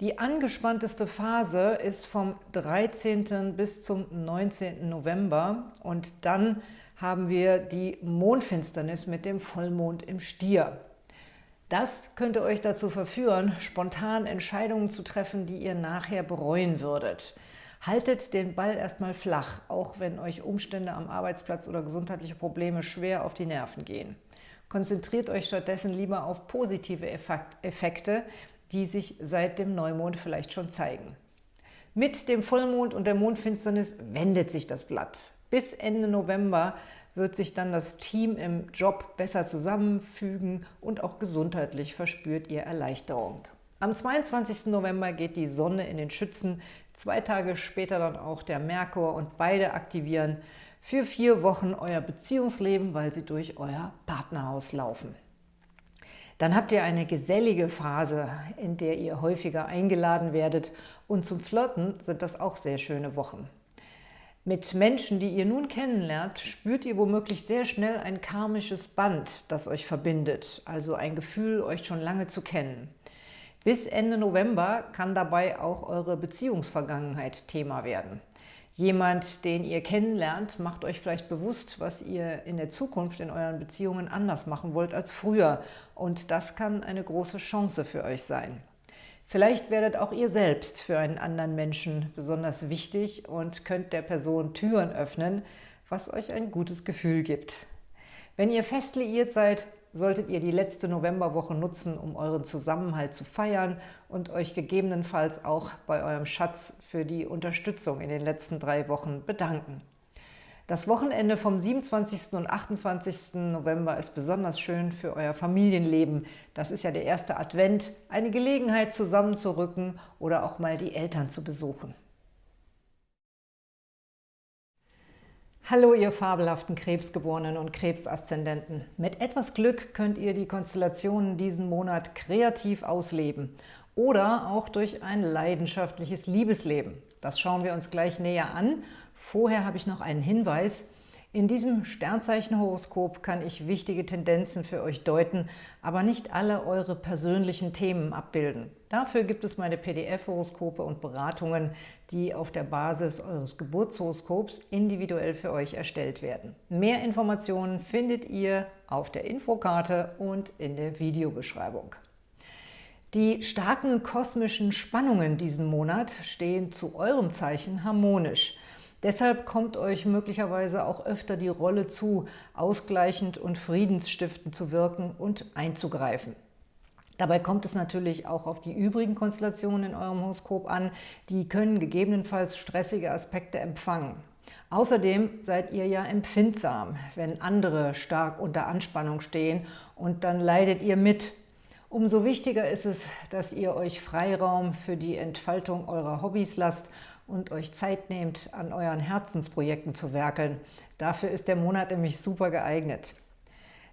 Die angespannteste Phase ist vom 13. bis zum 19. November und dann haben wir die Mondfinsternis mit dem Vollmond im Stier. Das könnte euch dazu verführen, spontan Entscheidungen zu treffen, die ihr nachher bereuen würdet. Haltet den Ball erstmal flach, auch wenn euch Umstände am Arbeitsplatz oder gesundheitliche Probleme schwer auf die Nerven gehen. Konzentriert euch stattdessen lieber auf positive Effekte, die sich seit dem Neumond vielleicht schon zeigen. Mit dem Vollmond und der Mondfinsternis wendet sich das Blatt. Bis Ende November wird sich dann das Team im Job besser zusammenfügen und auch gesundheitlich verspürt ihr Erleichterung. Am 22. November geht die Sonne in den Schützen, zwei Tage später dann auch der Merkur und beide aktivieren für vier Wochen euer Beziehungsleben, weil sie durch euer Partnerhaus laufen. Dann habt ihr eine gesellige Phase, in der ihr häufiger eingeladen werdet und zum Flirten sind das auch sehr schöne Wochen. Mit Menschen, die ihr nun kennenlernt, spürt ihr womöglich sehr schnell ein karmisches Band, das euch verbindet, also ein Gefühl, euch schon lange zu kennen. Bis Ende November kann dabei auch eure Beziehungsvergangenheit Thema werden. Jemand, den ihr kennenlernt, macht euch vielleicht bewusst, was ihr in der Zukunft in euren Beziehungen anders machen wollt als früher. Und das kann eine große Chance für euch sein. Vielleicht werdet auch ihr selbst für einen anderen Menschen besonders wichtig und könnt der Person Türen öffnen, was euch ein gutes Gefühl gibt. Wenn ihr fest liiert seid, solltet ihr die letzte Novemberwoche nutzen, um euren Zusammenhalt zu feiern und euch gegebenenfalls auch bei eurem Schatz für die Unterstützung in den letzten drei Wochen bedanken. Das Wochenende vom 27. und 28. November ist besonders schön für euer Familienleben. Das ist ja der erste Advent, eine Gelegenheit zusammenzurücken oder auch mal die Eltern zu besuchen. Hallo ihr fabelhaften Krebsgeborenen und Krebsaszendenten. Mit etwas Glück könnt ihr die Konstellationen diesen Monat kreativ ausleben oder auch durch ein leidenschaftliches Liebesleben. Das schauen wir uns gleich näher an Vorher habe ich noch einen Hinweis. In diesem Sternzeichenhoroskop kann ich wichtige Tendenzen für euch deuten, aber nicht alle eure persönlichen Themen abbilden. Dafür gibt es meine PDF-Horoskope und Beratungen, die auf der Basis eures Geburtshoroskops individuell für euch erstellt werden. Mehr Informationen findet ihr auf der Infokarte und in der Videobeschreibung. Die starken kosmischen Spannungen diesen Monat stehen zu eurem Zeichen harmonisch – Deshalb kommt euch möglicherweise auch öfter die Rolle zu, ausgleichend und friedensstiftend zu wirken und einzugreifen. Dabei kommt es natürlich auch auf die übrigen Konstellationen in eurem Horoskop an. Die können gegebenenfalls stressige Aspekte empfangen. Außerdem seid ihr ja empfindsam, wenn andere stark unter Anspannung stehen und dann leidet ihr mit. Umso wichtiger ist es, dass ihr euch Freiraum für die Entfaltung eurer Hobbys lasst und euch Zeit nehmt, an euren Herzensprojekten zu werkeln. Dafür ist der Monat nämlich super geeignet.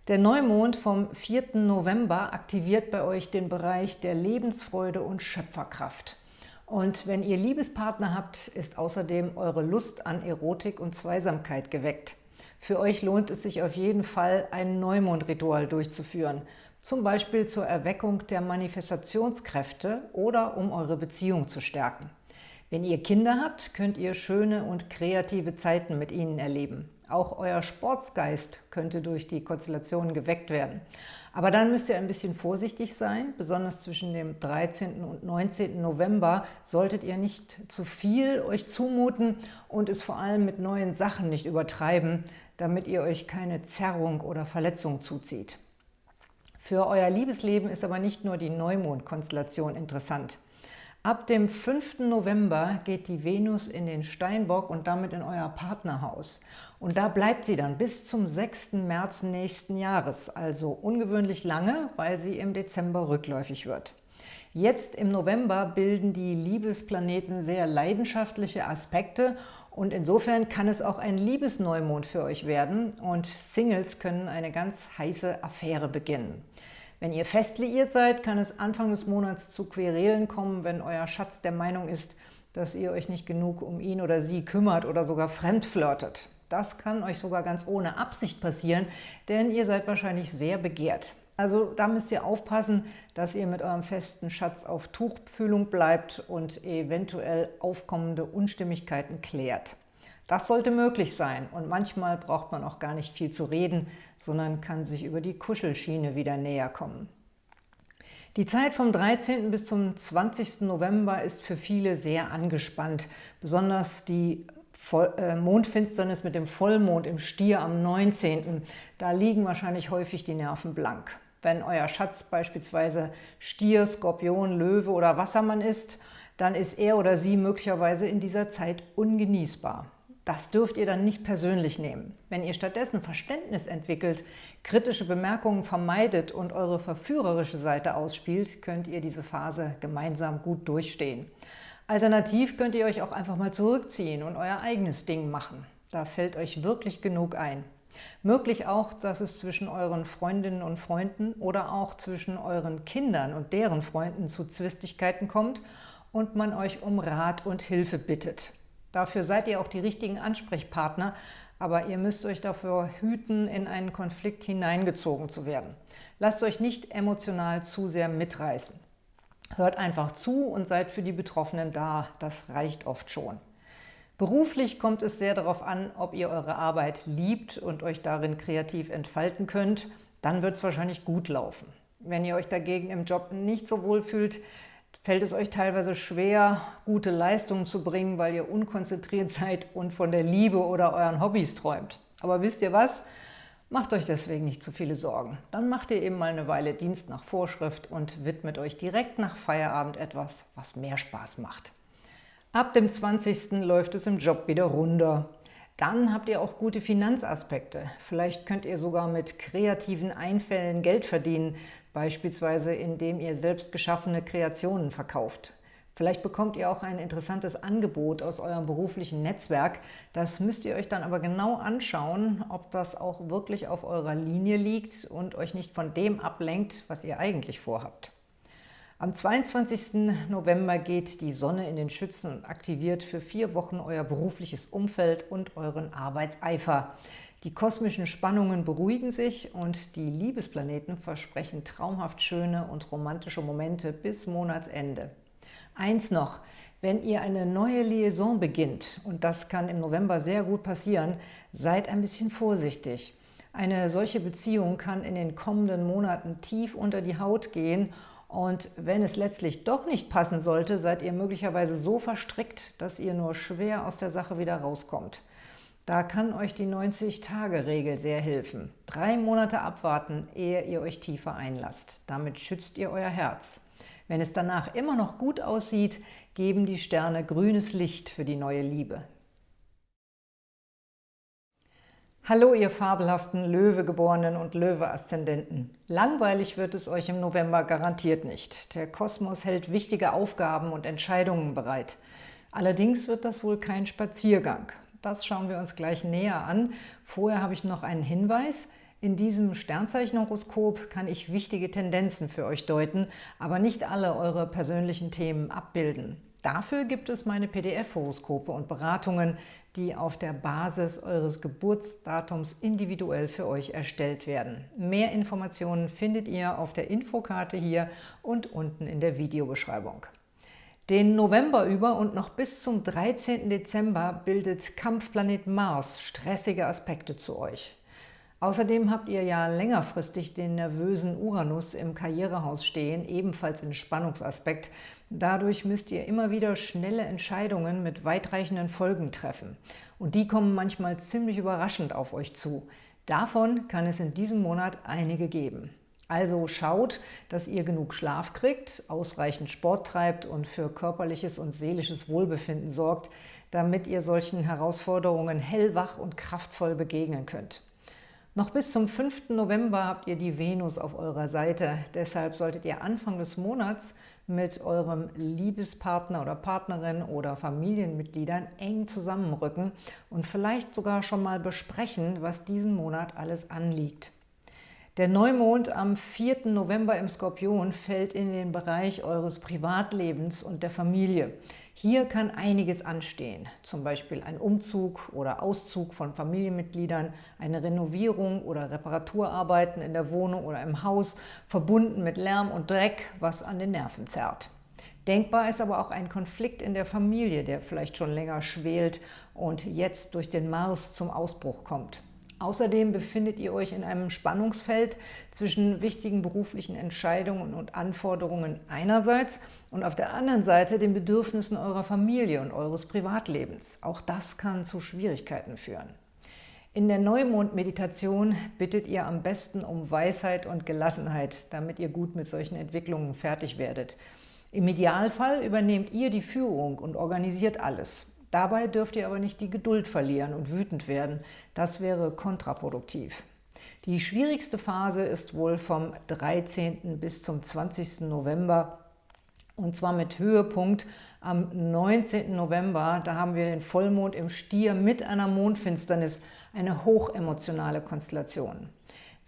Der Neumond vom 4. November aktiviert bei euch den Bereich der Lebensfreude und Schöpferkraft. Und wenn ihr Liebespartner habt, ist außerdem eure Lust an Erotik und Zweisamkeit geweckt. Für euch lohnt es sich auf jeden Fall, ein Neumondritual durchzuführen, zum Beispiel zur Erweckung der Manifestationskräfte oder um eure Beziehung zu stärken. Wenn ihr Kinder habt, könnt ihr schöne und kreative Zeiten mit ihnen erleben. Auch euer Sportsgeist könnte durch die Konstellationen geweckt werden. Aber dann müsst ihr ein bisschen vorsichtig sein. Besonders zwischen dem 13. und 19. November solltet ihr nicht zu viel euch zumuten und es vor allem mit neuen Sachen nicht übertreiben, damit ihr euch keine Zerrung oder Verletzung zuzieht. Für euer Liebesleben ist aber nicht nur die Neumond-Konstellation interessant. Ab dem 5. November geht die Venus in den Steinbock und damit in euer Partnerhaus. Und da bleibt sie dann bis zum 6. März nächsten Jahres, also ungewöhnlich lange, weil sie im Dezember rückläufig wird. Jetzt im November bilden die Liebesplaneten sehr leidenschaftliche Aspekte und insofern kann es auch ein Liebesneumond für euch werden und Singles können eine ganz heiße Affäre beginnen. Wenn ihr fest liiert seid, kann es Anfang des Monats zu Querelen kommen, wenn euer Schatz der Meinung ist, dass ihr euch nicht genug um ihn oder sie kümmert oder sogar fremd flirtet. Das kann euch sogar ganz ohne Absicht passieren, denn ihr seid wahrscheinlich sehr begehrt. Also da müsst ihr aufpassen, dass ihr mit eurem festen Schatz auf Tuchfühlung bleibt und eventuell aufkommende Unstimmigkeiten klärt. Das sollte möglich sein und manchmal braucht man auch gar nicht viel zu reden, sondern kann sich über die Kuschelschiene wieder näher kommen. Die Zeit vom 13. bis zum 20. November ist für viele sehr angespannt. Besonders die äh, Mondfinsternis mit dem Vollmond im Stier am 19. Da liegen wahrscheinlich häufig die Nerven blank. Wenn euer Schatz beispielsweise Stier, Skorpion, Löwe oder Wassermann ist, dann ist er oder sie möglicherweise in dieser Zeit ungenießbar. Das dürft ihr dann nicht persönlich nehmen. Wenn ihr stattdessen Verständnis entwickelt, kritische Bemerkungen vermeidet und eure verführerische Seite ausspielt, könnt ihr diese Phase gemeinsam gut durchstehen. Alternativ könnt ihr euch auch einfach mal zurückziehen und euer eigenes Ding machen. Da fällt euch wirklich genug ein. Möglich auch, dass es zwischen euren Freundinnen und Freunden oder auch zwischen euren Kindern und deren Freunden zu Zwistigkeiten kommt und man euch um Rat und Hilfe bittet. Dafür seid ihr auch die richtigen Ansprechpartner, aber ihr müsst euch dafür hüten, in einen Konflikt hineingezogen zu werden. Lasst euch nicht emotional zu sehr mitreißen. Hört einfach zu und seid für die Betroffenen da, das reicht oft schon. Beruflich kommt es sehr darauf an, ob ihr eure Arbeit liebt und euch darin kreativ entfalten könnt, dann wird es wahrscheinlich gut laufen. Wenn ihr euch dagegen im Job nicht so wohl fühlt, fällt es euch teilweise schwer, gute Leistungen zu bringen, weil ihr unkonzentriert seid und von der Liebe oder euren Hobbys träumt. Aber wisst ihr was? Macht euch deswegen nicht zu viele Sorgen. Dann macht ihr eben mal eine Weile Dienst nach Vorschrift und widmet euch direkt nach Feierabend etwas, was mehr Spaß macht. Ab dem 20. läuft es im Job wieder runter. Dann habt ihr auch gute Finanzaspekte. Vielleicht könnt ihr sogar mit kreativen Einfällen Geld verdienen, beispielsweise indem ihr selbst geschaffene Kreationen verkauft. Vielleicht bekommt ihr auch ein interessantes Angebot aus eurem beruflichen Netzwerk. Das müsst ihr euch dann aber genau anschauen, ob das auch wirklich auf eurer Linie liegt und euch nicht von dem ablenkt, was ihr eigentlich vorhabt. Am 22. November geht die Sonne in den Schützen und aktiviert für vier Wochen euer berufliches Umfeld und euren Arbeitseifer. Die kosmischen Spannungen beruhigen sich und die Liebesplaneten versprechen traumhaft schöne und romantische Momente bis Monatsende. Eins noch, wenn ihr eine neue Liaison beginnt, und das kann im November sehr gut passieren, seid ein bisschen vorsichtig. Eine solche Beziehung kann in den kommenden Monaten tief unter die Haut gehen und wenn es letztlich doch nicht passen sollte, seid ihr möglicherweise so verstrickt, dass ihr nur schwer aus der Sache wieder rauskommt. Da kann euch die 90-Tage-Regel sehr helfen. Drei Monate abwarten, ehe ihr euch tiefer einlasst. Damit schützt ihr euer Herz. Wenn es danach immer noch gut aussieht, geben die Sterne grünes Licht für die neue Liebe. Hallo ihr fabelhaften Löwegeborenen und Löwe-Aszendenten. Langweilig wird es euch im November garantiert nicht. Der Kosmos hält wichtige Aufgaben und Entscheidungen bereit. Allerdings wird das wohl kein Spaziergang. Das schauen wir uns gleich näher an. Vorher habe ich noch einen Hinweis. In diesem Sternzeichenhoroskop kann ich wichtige Tendenzen für euch deuten, aber nicht alle eure persönlichen Themen abbilden. Dafür gibt es meine PDF-Horoskope und Beratungen, die auf der Basis eures Geburtsdatums individuell für euch erstellt werden. Mehr Informationen findet ihr auf der Infokarte hier und unten in der Videobeschreibung. Den November über und noch bis zum 13. Dezember bildet Kampfplanet Mars stressige Aspekte zu euch. Außerdem habt ihr ja längerfristig den nervösen Uranus im Karrierehaus stehen, ebenfalls in Spannungsaspekt. Dadurch müsst ihr immer wieder schnelle Entscheidungen mit weitreichenden Folgen treffen. Und die kommen manchmal ziemlich überraschend auf euch zu. Davon kann es in diesem Monat einige geben. Also schaut, dass ihr genug Schlaf kriegt, ausreichend Sport treibt und für körperliches und seelisches Wohlbefinden sorgt, damit ihr solchen Herausforderungen hellwach und kraftvoll begegnen könnt. Noch bis zum 5. November habt ihr die Venus auf eurer Seite. Deshalb solltet ihr Anfang des Monats mit eurem Liebespartner oder Partnerin oder Familienmitgliedern eng zusammenrücken und vielleicht sogar schon mal besprechen, was diesen Monat alles anliegt. Der Neumond am 4. November im Skorpion fällt in den Bereich eures Privatlebens und der Familie. Hier kann einiges anstehen, zum Beispiel ein Umzug oder Auszug von Familienmitgliedern, eine Renovierung oder Reparaturarbeiten in der Wohnung oder im Haus, verbunden mit Lärm und Dreck, was an den Nerven zerrt. Denkbar ist aber auch ein Konflikt in der Familie, der vielleicht schon länger schwelt und jetzt durch den Mars zum Ausbruch kommt. Außerdem befindet ihr euch in einem Spannungsfeld zwischen wichtigen beruflichen Entscheidungen und Anforderungen einerseits und auf der anderen Seite den Bedürfnissen eurer Familie und eures Privatlebens. Auch das kann zu Schwierigkeiten führen. In der Neumond-Meditation bittet ihr am besten um Weisheit und Gelassenheit, damit ihr gut mit solchen Entwicklungen fertig werdet. Im Idealfall übernehmt ihr die Führung und organisiert alles. Dabei dürft ihr aber nicht die Geduld verlieren und wütend werden. Das wäre kontraproduktiv. Die schwierigste Phase ist wohl vom 13. bis zum 20. November und zwar mit Höhepunkt am 19. November. Da haben wir den Vollmond im Stier mit einer Mondfinsternis, eine hochemotionale Konstellation.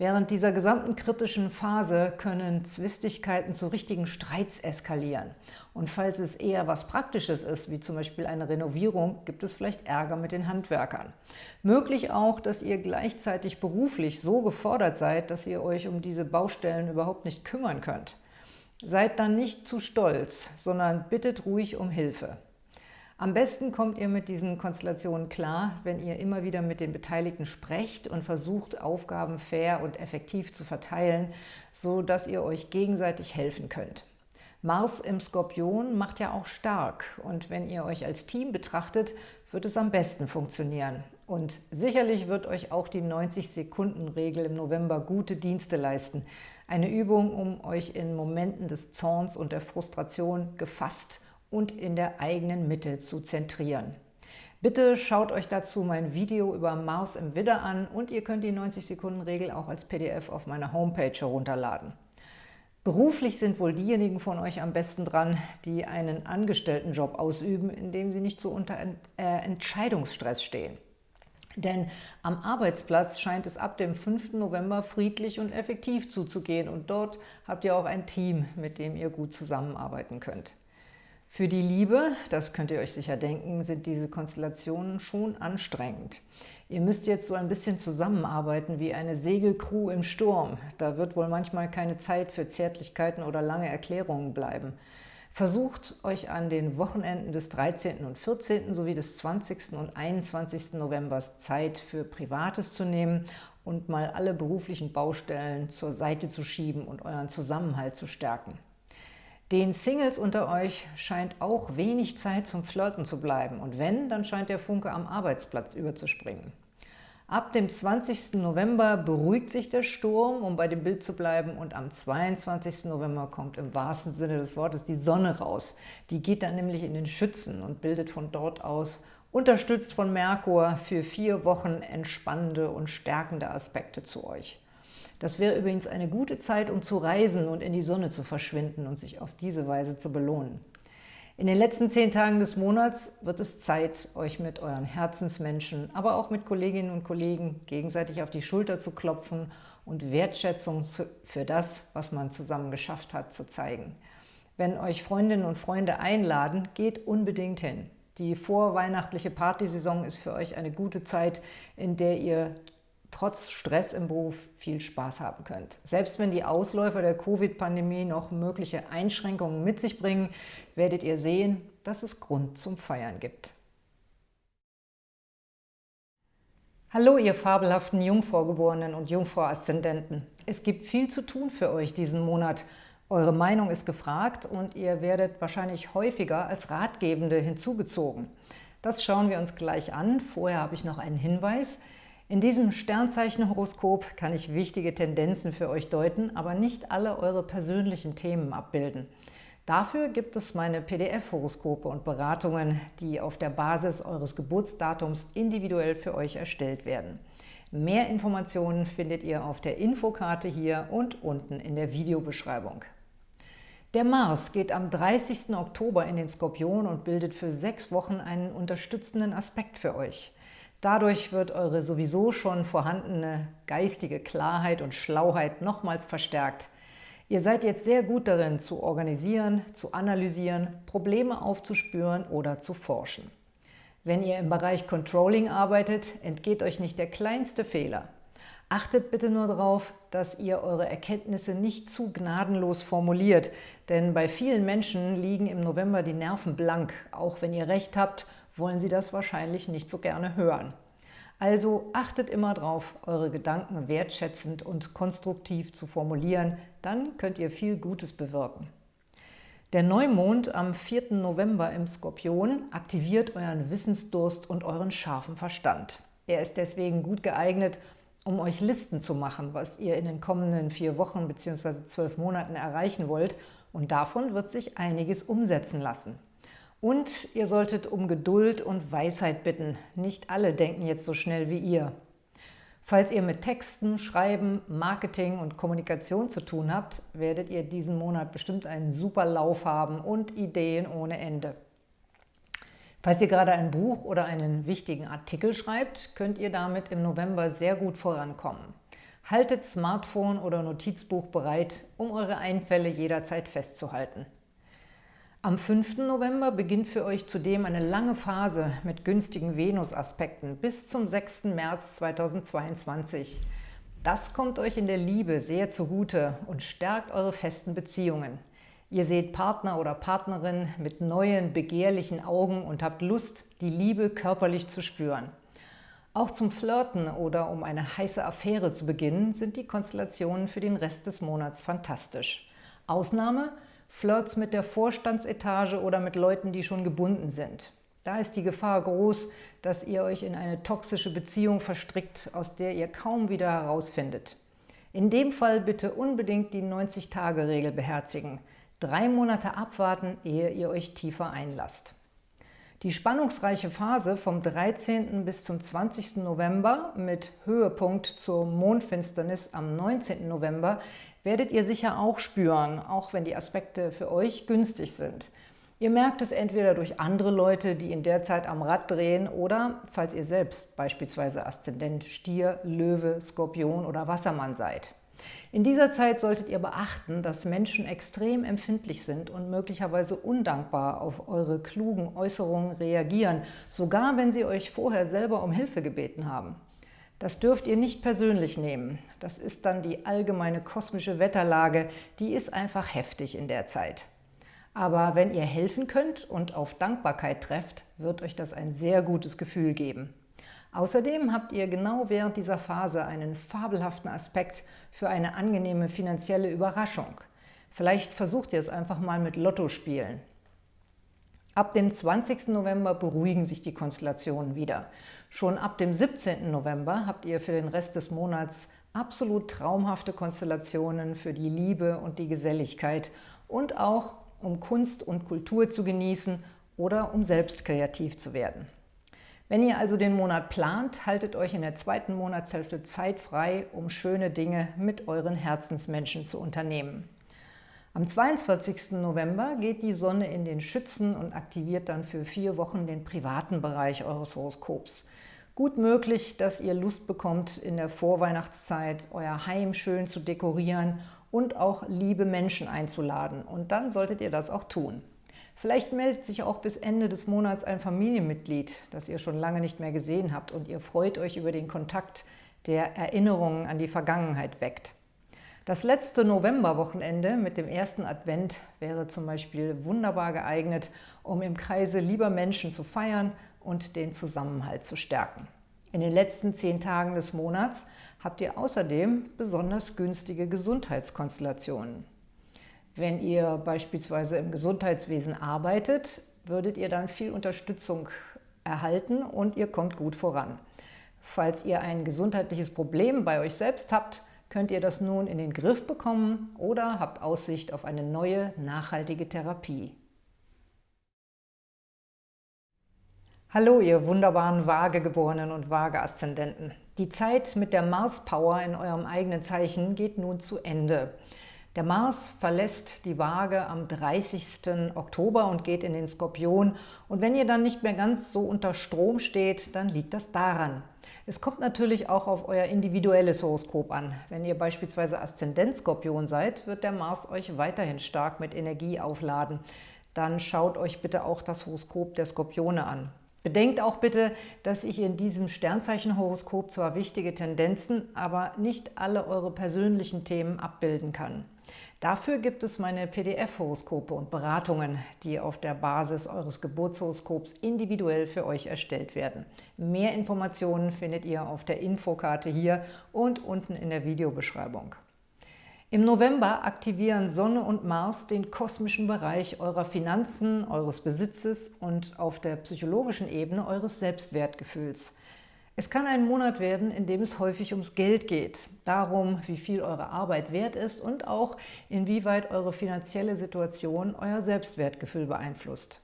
Während dieser gesamten kritischen Phase können Zwistigkeiten zu richtigen Streits eskalieren. Und falls es eher was Praktisches ist, wie zum Beispiel eine Renovierung, gibt es vielleicht Ärger mit den Handwerkern. Möglich auch, dass ihr gleichzeitig beruflich so gefordert seid, dass ihr euch um diese Baustellen überhaupt nicht kümmern könnt. Seid dann nicht zu stolz, sondern bittet ruhig um Hilfe. Am besten kommt ihr mit diesen Konstellationen klar, wenn ihr immer wieder mit den Beteiligten sprecht und versucht, Aufgaben fair und effektiv zu verteilen, so dass ihr euch gegenseitig helfen könnt. Mars im Skorpion macht ja auch stark und wenn ihr euch als Team betrachtet, wird es am besten funktionieren. Und sicherlich wird euch auch die 90-Sekunden-Regel im November gute Dienste leisten. Eine Übung, um euch in Momenten des Zorns und der Frustration gefasst und in der eigenen Mitte zu zentrieren. Bitte schaut euch dazu mein Video über Mars im Widder an und ihr könnt die 90-Sekunden-Regel auch als PDF auf meiner Homepage herunterladen. Beruflich sind wohl diejenigen von euch am besten dran, die einen Angestelltenjob ausüben, in dem sie nicht so unter äh, Entscheidungsstress stehen. Denn am Arbeitsplatz scheint es ab dem 5. November friedlich und effektiv zuzugehen und dort habt ihr auch ein Team, mit dem ihr gut zusammenarbeiten könnt. Für die Liebe, das könnt ihr euch sicher denken, sind diese Konstellationen schon anstrengend. Ihr müsst jetzt so ein bisschen zusammenarbeiten wie eine Segelcrew im Sturm. Da wird wohl manchmal keine Zeit für Zärtlichkeiten oder lange Erklärungen bleiben. Versucht euch an den Wochenenden des 13. und 14. sowie des 20. und 21. November Zeit für Privates zu nehmen und mal alle beruflichen Baustellen zur Seite zu schieben und euren Zusammenhalt zu stärken. Den Singles unter euch scheint auch wenig Zeit zum Flirten zu bleiben und wenn, dann scheint der Funke am Arbeitsplatz überzuspringen. Ab dem 20. November beruhigt sich der Sturm, um bei dem Bild zu bleiben, und am 22. November kommt im wahrsten Sinne des Wortes die Sonne raus. Die geht dann nämlich in den Schützen und bildet von dort aus, unterstützt von Merkur, für vier Wochen entspannende und stärkende Aspekte zu euch. Das wäre übrigens eine gute Zeit, um zu reisen und in die Sonne zu verschwinden und sich auf diese Weise zu belohnen. In den letzten zehn Tagen des Monats wird es Zeit, euch mit euren Herzensmenschen, aber auch mit Kolleginnen und Kollegen gegenseitig auf die Schulter zu klopfen und Wertschätzung für das, was man zusammen geschafft hat, zu zeigen. Wenn euch Freundinnen und Freunde einladen, geht unbedingt hin. Die vorweihnachtliche Partysaison ist für euch eine gute Zeit, in der ihr trotz Stress im Beruf viel Spaß haben könnt. Selbst wenn die Ausläufer der Covid-Pandemie noch mögliche Einschränkungen mit sich bringen, werdet ihr sehen, dass es Grund zum Feiern gibt. Hallo, ihr fabelhaften Jungvorgeborenen und Jungvoraszendenten. Es gibt viel zu tun für euch diesen Monat. Eure Meinung ist gefragt und ihr werdet wahrscheinlich häufiger als Ratgebende hinzugezogen. Das schauen wir uns gleich an. Vorher habe ich noch einen Hinweis – in diesem Sternzeichenhoroskop kann ich wichtige Tendenzen für euch deuten, aber nicht alle eure persönlichen Themen abbilden. Dafür gibt es meine PDF-Horoskope und Beratungen, die auf der Basis eures Geburtsdatums individuell für euch erstellt werden. Mehr Informationen findet ihr auf der Infokarte hier und unten in der Videobeschreibung. Der Mars geht am 30. Oktober in den Skorpion und bildet für sechs Wochen einen unterstützenden Aspekt für euch. Dadurch wird eure sowieso schon vorhandene geistige Klarheit und Schlauheit nochmals verstärkt. Ihr seid jetzt sehr gut darin, zu organisieren, zu analysieren, Probleme aufzuspüren oder zu forschen. Wenn ihr im Bereich Controlling arbeitet, entgeht euch nicht der kleinste Fehler. Achtet bitte nur darauf, dass ihr eure Erkenntnisse nicht zu gnadenlos formuliert, denn bei vielen Menschen liegen im November die Nerven blank. Auch wenn ihr recht habt, wollen sie das wahrscheinlich nicht so gerne hören. Also achtet immer darauf, eure Gedanken wertschätzend und konstruktiv zu formulieren, dann könnt ihr viel Gutes bewirken. Der Neumond am 4. November im Skorpion aktiviert euren Wissensdurst und euren scharfen Verstand. Er ist deswegen gut geeignet, um euch Listen zu machen, was ihr in den kommenden vier Wochen bzw. zwölf Monaten erreichen wollt und davon wird sich einiges umsetzen lassen. Und ihr solltet um Geduld und Weisheit bitten. Nicht alle denken jetzt so schnell wie ihr. Falls ihr mit Texten, Schreiben, Marketing und Kommunikation zu tun habt, werdet ihr diesen Monat bestimmt einen super Lauf haben und Ideen ohne Ende. Falls ihr gerade ein Buch oder einen wichtigen Artikel schreibt, könnt ihr damit im November sehr gut vorankommen. Haltet Smartphone oder Notizbuch bereit, um eure Einfälle jederzeit festzuhalten. Am 5. November beginnt für euch zudem eine lange Phase mit günstigen Venus-Aspekten bis zum 6. März 2022. Das kommt euch in der Liebe sehr zugute und stärkt eure festen Beziehungen. Ihr seht Partner oder Partnerin mit neuen, begehrlichen Augen und habt Lust, die Liebe körperlich zu spüren. Auch zum Flirten oder um eine heiße Affäre zu beginnen, sind die Konstellationen für den Rest des Monats fantastisch. Ausnahme – Flirts mit der Vorstandsetage oder mit Leuten, die schon gebunden sind. Da ist die Gefahr groß, dass ihr euch in eine toxische Beziehung verstrickt, aus der ihr kaum wieder herausfindet. In dem Fall bitte unbedingt die 90-Tage-Regel beherzigen. Drei Monate abwarten, ehe ihr euch tiefer einlasst. Die spannungsreiche Phase vom 13. bis zum 20. November mit Höhepunkt zur Mondfinsternis am 19. November werdet ihr sicher auch spüren, auch wenn die Aspekte für euch günstig sind. Ihr merkt es entweder durch andere Leute, die in der Zeit am Rad drehen oder falls ihr selbst beispielsweise Aszendent Stier, Löwe, Skorpion oder Wassermann seid. In dieser Zeit solltet ihr beachten, dass Menschen extrem empfindlich sind und möglicherweise undankbar auf eure klugen Äußerungen reagieren, sogar wenn sie euch vorher selber um Hilfe gebeten haben. Das dürft ihr nicht persönlich nehmen. Das ist dann die allgemeine kosmische Wetterlage, die ist einfach heftig in der Zeit. Aber wenn ihr helfen könnt und auf Dankbarkeit trefft, wird euch das ein sehr gutes Gefühl geben. Außerdem habt ihr genau während dieser Phase einen fabelhaften Aspekt für eine angenehme finanzielle Überraschung. Vielleicht versucht ihr es einfach mal mit Lotto spielen. Ab dem 20. November beruhigen sich die Konstellationen wieder. Schon ab dem 17. November habt ihr für den Rest des Monats absolut traumhafte Konstellationen für die Liebe und die Geselligkeit und auch um Kunst und Kultur zu genießen oder um selbst kreativ zu werden. Wenn ihr also den Monat plant, haltet euch in der zweiten Monatshälfte Zeit frei, um schöne Dinge mit euren Herzensmenschen zu unternehmen. Am 22. November geht die Sonne in den Schützen und aktiviert dann für vier Wochen den privaten Bereich eures Horoskops. Gut möglich, dass ihr Lust bekommt, in der Vorweihnachtszeit euer Heim schön zu dekorieren und auch liebe Menschen einzuladen. Und dann solltet ihr das auch tun. Vielleicht meldet sich auch bis Ende des Monats ein Familienmitglied, das ihr schon lange nicht mehr gesehen habt und ihr freut euch über den Kontakt, der Erinnerungen an die Vergangenheit weckt. Das letzte Novemberwochenende mit dem ersten Advent wäre zum Beispiel wunderbar geeignet, um im Kreise lieber Menschen zu feiern und den Zusammenhalt zu stärken. In den letzten zehn Tagen des Monats habt ihr außerdem besonders günstige Gesundheitskonstellationen. Wenn ihr beispielsweise im Gesundheitswesen arbeitet, würdet ihr dann viel Unterstützung erhalten und ihr kommt gut voran. Falls ihr ein gesundheitliches Problem bei euch selbst habt, könnt ihr das nun in den Griff bekommen oder habt Aussicht auf eine neue, nachhaltige Therapie. Hallo, ihr wunderbaren Waagegeborenen und Waage-Aszendenten. Die Zeit mit der Mars-Power in eurem eigenen Zeichen geht nun zu Ende. Der Mars verlässt die Waage am 30. Oktober und geht in den Skorpion. Und wenn ihr dann nicht mehr ganz so unter Strom steht, dann liegt das daran. Es kommt natürlich auch auf euer individuelles Horoskop an. Wenn ihr beispielsweise Aszendent-Skorpion seid, wird der Mars euch weiterhin stark mit Energie aufladen. Dann schaut euch bitte auch das Horoskop der Skorpione an. Bedenkt auch bitte, dass ich in diesem Sternzeichenhoroskop zwar wichtige Tendenzen, aber nicht alle eure persönlichen Themen abbilden kann. Dafür gibt es meine PDF-Horoskope und Beratungen, die auf der Basis eures Geburtshoroskops individuell für euch erstellt werden. Mehr Informationen findet ihr auf der Infokarte hier und unten in der Videobeschreibung. Im November aktivieren Sonne und Mars den kosmischen Bereich eurer Finanzen, eures Besitzes und auf der psychologischen Ebene eures Selbstwertgefühls. Es kann ein Monat werden, in dem es häufig ums Geld geht, darum, wie viel eure Arbeit wert ist und auch, inwieweit eure finanzielle Situation euer Selbstwertgefühl beeinflusst.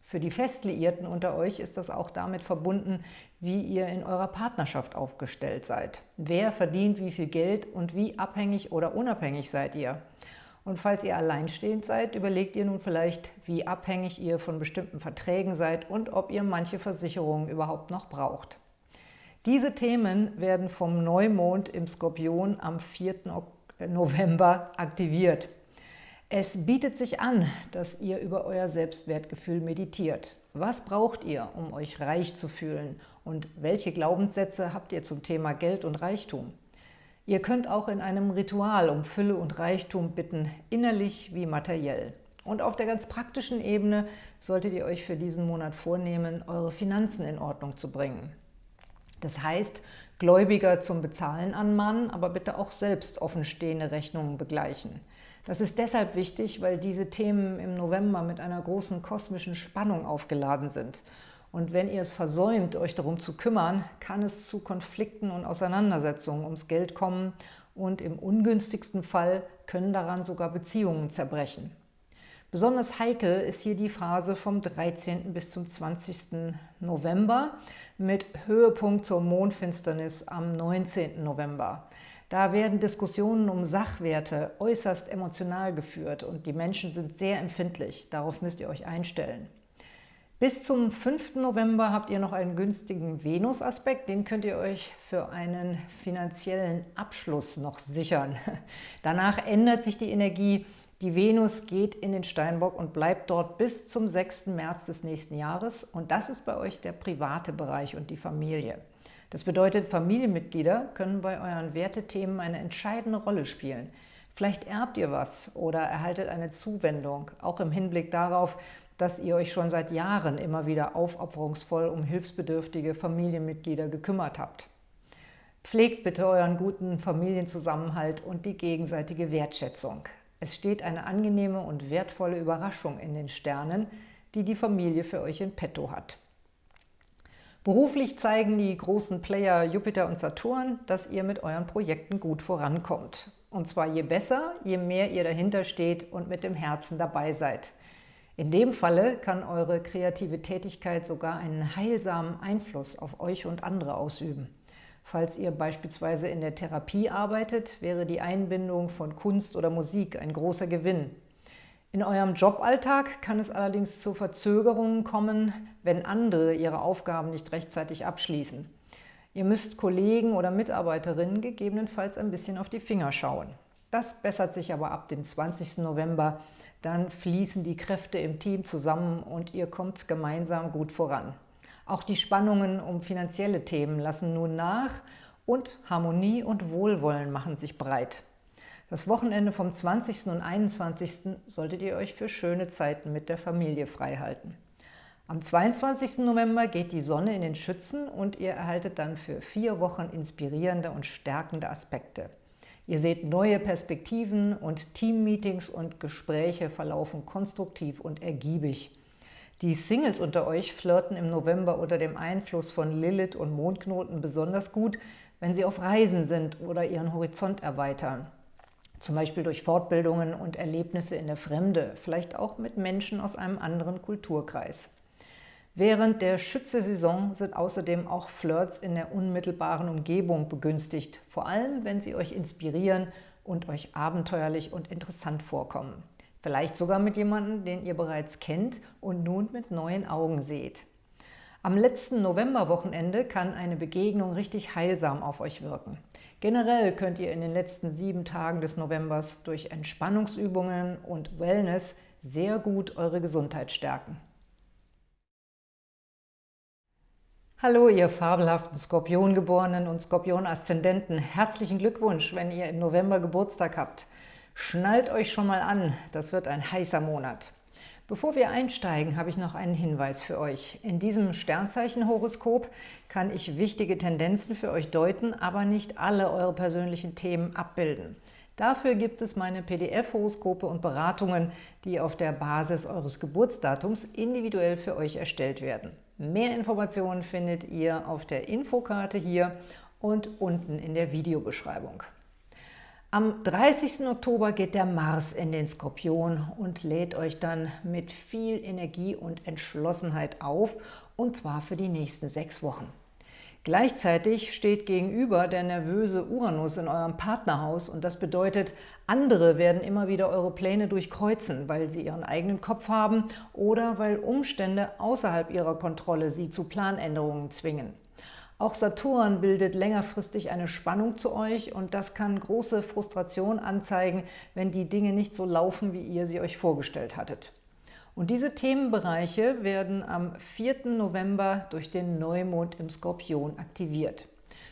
Für die Festliierten unter euch ist das auch damit verbunden, wie ihr in eurer Partnerschaft aufgestellt seid. Wer verdient wie viel Geld und wie abhängig oder unabhängig seid ihr? Und falls ihr alleinstehend seid, überlegt ihr nun vielleicht, wie abhängig ihr von bestimmten Verträgen seid und ob ihr manche Versicherungen überhaupt noch braucht. Diese Themen werden vom Neumond im Skorpion am 4. November aktiviert. Es bietet sich an, dass ihr über euer Selbstwertgefühl meditiert. Was braucht ihr, um euch reich zu fühlen? Und welche Glaubenssätze habt ihr zum Thema Geld und Reichtum? Ihr könnt auch in einem Ritual um Fülle und Reichtum bitten, innerlich wie materiell. Und auf der ganz praktischen Ebene solltet ihr euch für diesen Monat vornehmen, eure Finanzen in Ordnung zu bringen. Das heißt, Gläubiger zum Bezahlen anmahnen, aber bitte auch selbst offenstehende Rechnungen begleichen. Das ist deshalb wichtig, weil diese Themen im November mit einer großen kosmischen Spannung aufgeladen sind. Und wenn ihr es versäumt, euch darum zu kümmern, kann es zu Konflikten und Auseinandersetzungen ums Geld kommen und im ungünstigsten Fall können daran sogar Beziehungen zerbrechen. Besonders heikel ist hier die Phase vom 13. bis zum 20. November mit Höhepunkt zur Mondfinsternis am 19. November. Da werden Diskussionen um Sachwerte äußerst emotional geführt und die Menschen sind sehr empfindlich. Darauf müsst ihr euch einstellen. Bis zum 5. November habt ihr noch einen günstigen Venus-Aspekt. Den könnt ihr euch für einen finanziellen Abschluss noch sichern. Danach ändert sich die Energie die Venus geht in den Steinbock und bleibt dort bis zum 6. März des nächsten Jahres. Und das ist bei euch der private Bereich und die Familie. Das bedeutet, Familienmitglieder können bei euren Wertethemen eine entscheidende Rolle spielen. Vielleicht erbt ihr was oder erhaltet eine Zuwendung, auch im Hinblick darauf, dass ihr euch schon seit Jahren immer wieder aufopferungsvoll um hilfsbedürftige Familienmitglieder gekümmert habt. Pflegt bitte euren guten Familienzusammenhalt und die gegenseitige Wertschätzung. Es steht eine angenehme und wertvolle Überraschung in den Sternen, die die Familie für euch in petto hat. Beruflich zeigen die großen Player Jupiter und Saturn, dass ihr mit euren Projekten gut vorankommt. Und zwar je besser, je mehr ihr dahinter steht und mit dem Herzen dabei seid. In dem Falle kann eure kreative Tätigkeit sogar einen heilsamen Einfluss auf euch und andere ausüben. Falls ihr beispielsweise in der Therapie arbeitet, wäre die Einbindung von Kunst oder Musik ein großer Gewinn. In eurem Joballtag kann es allerdings zu Verzögerungen kommen, wenn andere ihre Aufgaben nicht rechtzeitig abschließen. Ihr müsst Kollegen oder Mitarbeiterinnen gegebenenfalls ein bisschen auf die Finger schauen. Das bessert sich aber ab dem 20. November. Dann fließen die Kräfte im Team zusammen und ihr kommt gemeinsam gut voran. Auch die Spannungen um finanzielle Themen lassen nun nach und Harmonie und Wohlwollen machen sich breit. Das Wochenende vom 20. und 21. solltet ihr euch für schöne Zeiten mit der Familie freihalten. Am 22. November geht die Sonne in den Schützen und ihr erhaltet dann für vier Wochen inspirierende und stärkende Aspekte. Ihr seht neue Perspektiven und Teammeetings und Gespräche verlaufen konstruktiv und ergiebig. Die Singles unter euch flirten im November unter dem Einfluss von Lilith und Mondknoten besonders gut, wenn sie auf Reisen sind oder ihren Horizont erweitern. Zum Beispiel durch Fortbildungen und Erlebnisse in der Fremde, vielleicht auch mit Menschen aus einem anderen Kulturkreis. Während der Schütze-Saison sind außerdem auch Flirts in der unmittelbaren Umgebung begünstigt, vor allem wenn sie euch inspirieren und euch abenteuerlich und interessant vorkommen. Vielleicht sogar mit jemandem, den ihr bereits kennt und nun mit neuen Augen seht. Am letzten Novemberwochenende kann eine Begegnung richtig heilsam auf euch wirken. Generell könnt ihr in den letzten sieben Tagen des Novembers durch Entspannungsübungen und Wellness sehr gut eure Gesundheit stärken. Hallo, ihr fabelhaften Skorpiongeborenen und Skorpion-Aszendenten. Herzlichen Glückwunsch, wenn ihr im November Geburtstag habt. Schnallt euch schon mal an, das wird ein heißer Monat. Bevor wir einsteigen, habe ich noch einen Hinweis für euch. In diesem Sternzeichen-Horoskop kann ich wichtige Tendenzen für euch deuten, aber nicht alle eure persönlichen Themen abbilden. Dafür gibt es meine PDF-Horoskope und Beratungen, die auf der Basis eures Geburtsdatums individuell für euch erstellt werden. Mehr Informationen findet ihr auf der Infokarte hier und unten in der Videobeschreibung. Am 30. Oktober geht der Mars in den Skorpion und lädt euch dann mit viel Energie und Entschlossenheit auf, und zwar für die nächsten sechs Wochen. Gleichzeitig steht gegenüber der nervöse Uranus in eurem Partnerhaus und das bedeutet, andere werden immer wieder eure Pläne durchkreuzen, weil sie ihren eigenen Kopf haben oder weil Umstände außerhalb ihrer Kontrolle sie zu Planänderungen zwingen. Auch Saturn bildet längerfristig eine Spannung zu euch und das kann große Frustration anzeigen, wenn die Dinge nicht so laufen, wie ihr sie euch vorgestellt hattet. Und diese Themenbereiche werden am 4. November durch den Neumond im Skorpion aktiviert.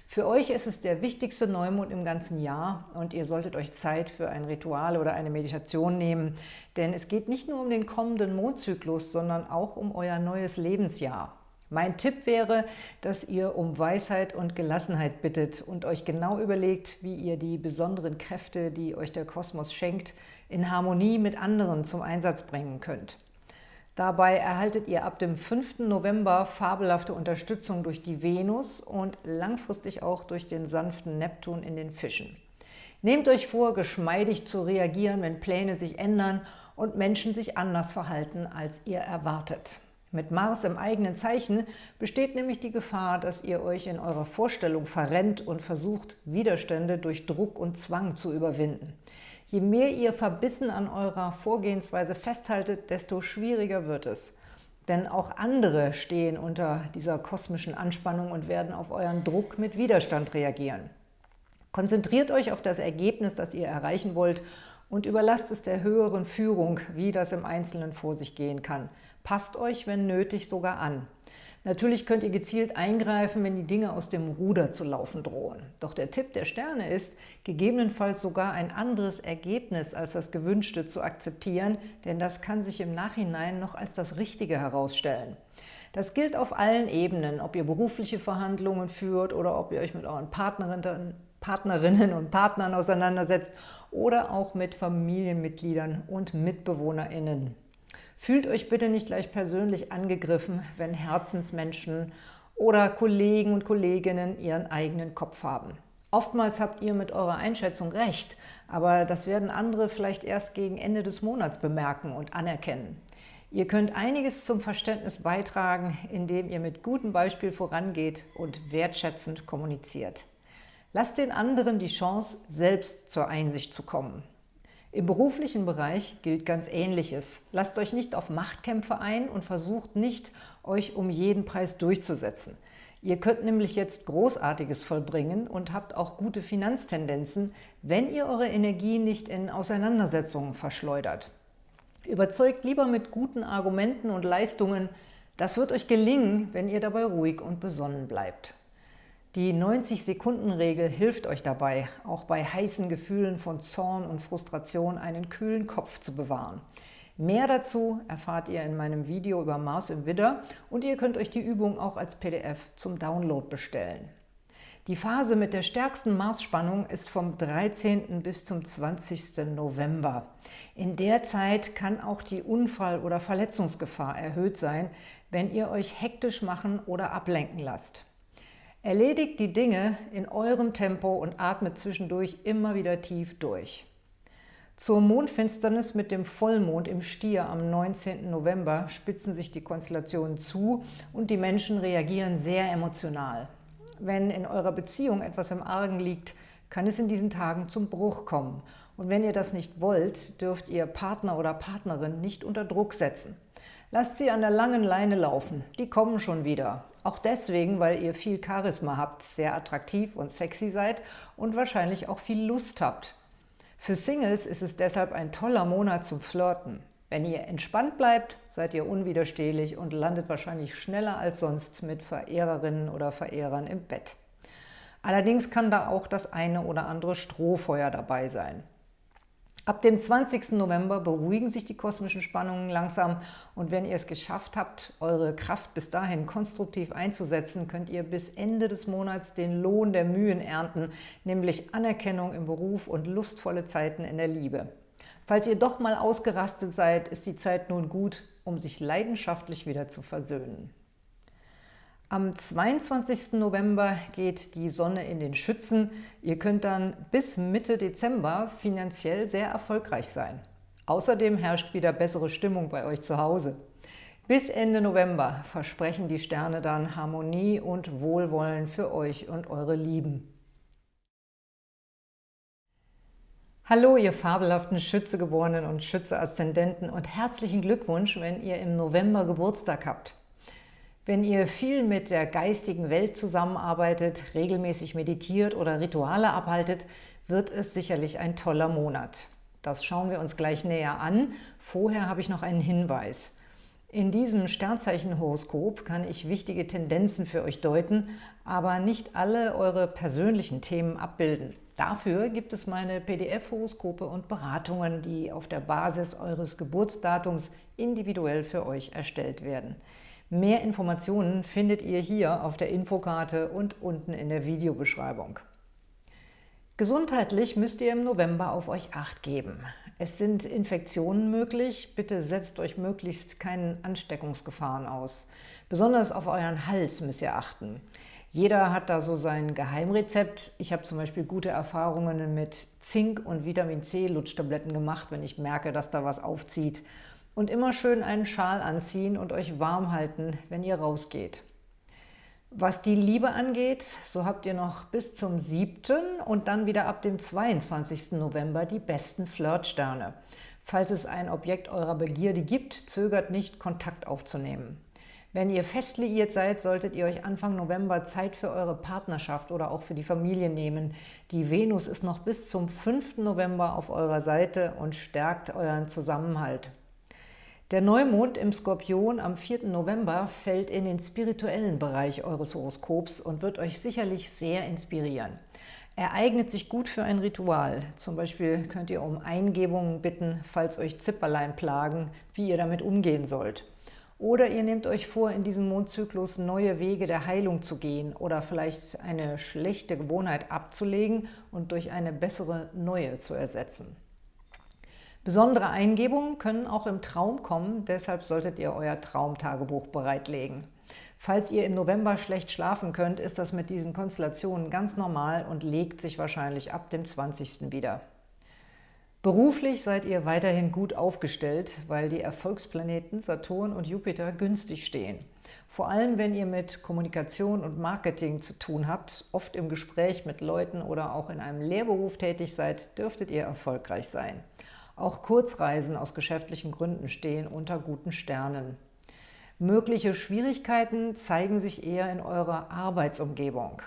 Für euch ist es der wichtigste Neumond im ganzen Jahr und ihr solltet euch Zeit für ein Ritual oder eine Meditation nehmen, denn es geht nicht nur um den kommenden Mondzyklus, sondern auch um euer neues Lebensjahr. Mein Tipp wäre, dass ihr um Weisheit und Gelassenheit bittet und euch genau überlegt, wie ihr die besonderen Kräfte, die euch der Kosmos schenkt, in Harmonie mit anderen zum Einsatz bringen könnt. Dabei erhaltet ihr ab dem 5. November fabelhafte Unterstützung durch die Venus und langfristig auch durch den sanften Neptun in den Fischen. Nehmt euch vor, geschmeidig zu reagieren, wenn Pläne sich ändern und Menschen sich anders verhalten, als ihr erwartet. Mit Mars im eigenen Zeichen besteht nämlich die Gefahr, dass ihr euch in eurer Vorstellung verrennt und versucht, Widerstände durch Druck und Zwang zu überwinden. Je mehr ihr verbissen an eurer Vorgehensweise festhaltet, desto schwieriger wird es. Denn auch andere stehen unter dieser kosmischen Anspannung und werden auf euren Druck mit Widerstand reagieren. Konzentriert euch auf das Ergebnis, das ihr erreichen wollt und überlasst es der höheren Führung, wie das im Einzelnen vor sich gehen kann. Passt euch, wenn nötig, sogar an. Natürlich könnt ihr gezielt eingreifen, wenn die Dinge aus dem Ruder zu laufen drohen. Doch der Tipp der Sterne ist, gegebenenfalls sogar ein anderes Ergebnis als das gewünschte zu akzeptieren, denn das kann sich im Nachhinein noch als das Richtige herausstellen. Das gilt auf allen Ebenen, ob ihr berufliche Verhandlungen führt oder ob ihr euch mit euren Partnerinnen Partnerinnen und Partnern auseinandersetzt oder auch mit Familienmitgliedern und MitbewohnerInnen. Fühlt euch bitte nicht gleich persönlich angegriffen, wenn Herzensmenschen oder Kollegen und Kolleginnen ihren eigenen Kopf haben. Oftmals habt ihr mit eurer Einschätzung recht, aber das werden andere vielleicht erst gegen Ende des Monats bemerken und anerkennen. Ihr könnt einiges zum Verständnis beitragen, indem ihr mit gutem Beispiel vorangeht und wertschätzend kommuniziert. Lasst den anderen die Chance, selbst zur Einsicht zu kommen. Im beruflichen Bereich gilt ganz Ähnliches. Lasst euch nicht auf Machtkämpfe ein und versucht nicht, euch um jeden Preis durchzusetzen. Ihr könnt nämlich jetzt Großartiges vollbringen und habt auch gute Finanztendenzen, wenn ihr eure Energie nicht in Auseinandersetzungen verschleudert. Überzeugt lieber mit guten Argumenten und Leistungen. Das wird euch gelingen, wenn ihr dabei ruhig und besonnen bleibt. Die 90-Sekunden-Regel hilft euch dabei, auch bei heißen Gefühlen von Zorn und Frustration einen kühlen Kopf zu bewahren. Mehr dazu erfahrt ihr in meinem Video über Mars im Widder und ihr könnt euch die Übung auch als PDF zum Download bestellen. Die Phase mit der stärksten Marsspannung ist vom 13. bis zum 20. November. In der Zeit kann auch die Unfall- oder Verletzungsgefahr erhöht sein, wenn ihr euch hektisch machen oder ablenken lasst. Erledigt die Dinge in eurem Tempo und atmet zwischendurch immer wieder tief durch. Zur Mondfinsternis mit dem Vollmond im Stier am 19. November spitzen sich die Konstellationen zu und die Menschen reagieren sehr emotional. Wenn in eurer Beziehung etwas im Argen liegt, kann es in diesen Tagen zum Bruch kommen. Und wenn ihr das nicht wollt, dürft ihr Partner oder Partnerin nicht unter Druck setzen. Lasst sie an der langen Leine laufen, die kommen schon wieder. Auch deswegen, weil ihr viel Charisma habt, sehr attraktiv und sexy seid und wahrscheinlich auch viel Lust habt. Für Singles ist es deshalb ein toller Monat zum Flirten. Wenn ihr entspannt bleibt, seid ihr unwiderstehlich und landet wahrscheinlich schneller als sonst mit Verehrerinnen oder Verehrern im Bett. Allerdings kann da auch das eine oder andere Strohfeuer dabei sein. Ab dem 20. November beruhigen sich die kosmischen Spannungen langsam und wenn ihr es geschafft habt, eure Kraft bis dahin konstruktiv einzusetzen, könnt ihr bis Ende des Monats den Lohn der Mühen ernten, nämlich Anerkennung im Beruf und lustvolle Zeiten in der Liebe. Falls ihr doch mal ausgerastet seid, ist die Zeit nun gut, um sich leidenschaftlich wieder zu versöhnen. Am 22. November geht die Sonne in den Schützen. Ihr könnt dann bis Mitte Dezember finanziell sehr erfolgreich sein. Außerdem herrscht wieder bessere Stimmung bei euch zu Hause. Bis Ende November versprechen die Sterne dann Harmonie und Wohlwollen für euch und eure Lieben. Hallo, ihr fabelhaften Schützegeborenen und Schütze-Aszendenten und herzlichen Glückwunsch, wenn ihr im November Geburtstag habt. Wenn ihr viel mit der geistigen Welt zusammenarbeitet, regelmäßig meditiert oder Rituale abhaltet, wird es sicherlich ein toller Monat. Das schauen wir uns gleich näher an. Vorher habe ich noch einen Hinweis. In diesem Sternzeichenhoroskop kann ich wichtige Tendenzen für euch deuten, aber nicht alle eure persönlichen Themen abbilden. Dafür gibt es meine PDF-Horoskope und Beratungen, die auf der Basis eures Geburtsdatums individuell für euch erstellt werden. Mehr Informationen findet ihr hier auf der Infokarte und unten in der Videobeschreibung. Gesundheitlich müsst ihr im November auf euch Acht geben. Es sind Infektionen möglich, bitte setzt euch möglichst keinen Ansteckungsgefahren aus. Besonders auf euren Hals müsst ihr achten. Jeder hat da so sein Geheimrezept. Ich habe zum Beispiel gute Erfahrungen mit Zink- und Vitamin-C-Lutschtabletten gemacht, wenn ich merke, dass da was aufzieht. Und immer schön einen Schal anziehen und euch warm halten, wenn ihr rausgeht. Was die Liebe angeht, so habt ihr noch bis zum 7. und dann wieder ab dem 22. November die besten Flirtsterne. Falls es ein Objekt eurer Begierde gibt, zögert nicht, Kontakt aufzunehmen. Wenn ihr fest liiert seid, solltet ihr euch Anfang November Zeit für eure Partnerschaft oder auch für die Familie nehmen. Die Venus ist noch bis zum 5. November auf eurer Seite und stärkt euren Zusammenhalt. Der Neumond im Skorpion am 4. November fällt in den spirituellen Bereich eures Horoskops und wird euch sicherlich sehr inspirieren. Er eignet sich gut für ein Ritual. Zum Beispiel könnt ihr um Eingebungen bitten, falls euch Zipperlein plagen, wie ihr damit umgehen sollt. Oder ihr nehmt euch vor, in diesem Mondzyklus neue Wege der Heilung zu gehen oder vielleicht eine schlechte Gewohnheit abzulegen und durch eine bessere neue zu ersetzen. Besondere Eingebungen können auch im Traum kommen, deshalb solltet ihr euer Traumtagebuch bereitlegen. Falls ihr im November schlecht schlafen könnt, ist das mit diesen Konstellationen ganz normal und legt sich wahrscheinlich ab dem 20. wieder. Beruflich seid ihr weiterhin gut aufgestellt, weil die Erfolgsplaneten Saturn und Jupiter günstig stehen. Vor allem, wenn ihr mit Kommunikation und Marketing zu tun habt, oft im Gespräch mit Leuten oder auch in einem Lehrberuf tätig seid, dürftet ihr erfolgreich sein. Auch Kurzreisen aus geschäftlichen Gründen stehen unter guten Sternen. Mögliche Schwierigkeiten zeigen sich eher in eurer Arbeitsumgebung.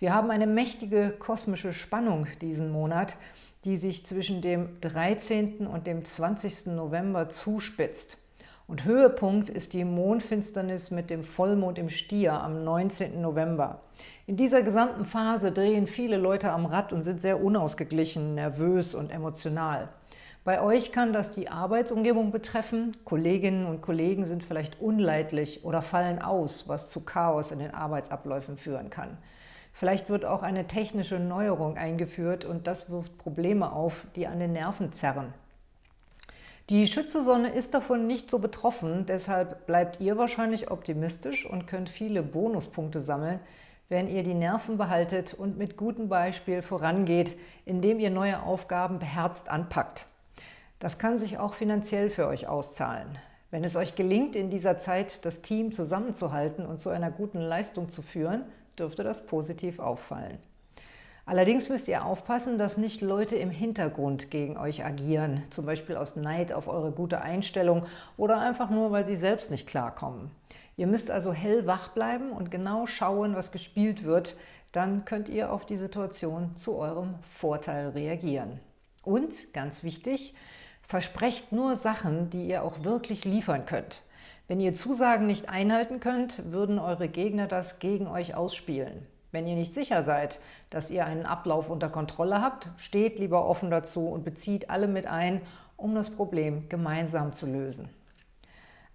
Wir haben eine mächtige kosmische Spannung diesen Monat, die sich zwischen dem 13. und dem 20. November zuspitzt. Und Höhepunkt ist die Mondfinsternis mit dem Vollmond im Stier am 19. November. In dieser gesamten Phase drehen viele Leute am Rad und sind sehr unausgeglichen, nervös und emotional. Bei euch kann das die Arbeitsumgebung betreffen. Kolleginnen und Kollegen sind vielleicht unleidlich oder fallen aus, was zu Chaos in den Arbeitsabläufen führen kann. Vielleicht wird auch eine technische Neuerung eingeführt und das wirft Probleme auf, die an den Nerven zerren. Die Schützesonne ist davon nicht so betroffen, deshalb bleibt ihr wahrscheinlich optimistisch und könnt viele Bonuspunkte sammeln, wenn ihr die Nerven behaltet und mit gutem Beispiel vorangeht, indem ihr neue Aufgaben beherzt anpackt. Das kann sich auch finanziell für euch auszahlen. Wenn es euch gelingt, in dieser Zeit das Team zusammenzuhalten und zu einer guten Leistung zu führen, dürfte das positiv auffallen. Allerdings müsst ihr aufpassen, dass nicht Leute im Hintergrund gegen euch agieren, zum Beispiel aus Neid auf eure gute Einstellung oder einfach nur, weil sie selbst nicht klarkommen. Ihr müsst also hellwach bleiben und genau schauen, was gespielt wird, dann könnt ihr auf die Situation zu eurem Vorteil reagieren. Und, ganz wichtig, versprecht nur Sachen, die ihr auch wirklich liefern könnt. Wenn ihr Zusagen nicht einhalten könnt, würden eure Gegner das gegen euch ausspielen. Wenn ihr nicht sicher seid, dass ihr einen Ablauf unter Kontrolle habt, steht lieber offen dazu und bezieht alle mit ein, um das Problem gemeinsam zu lösen.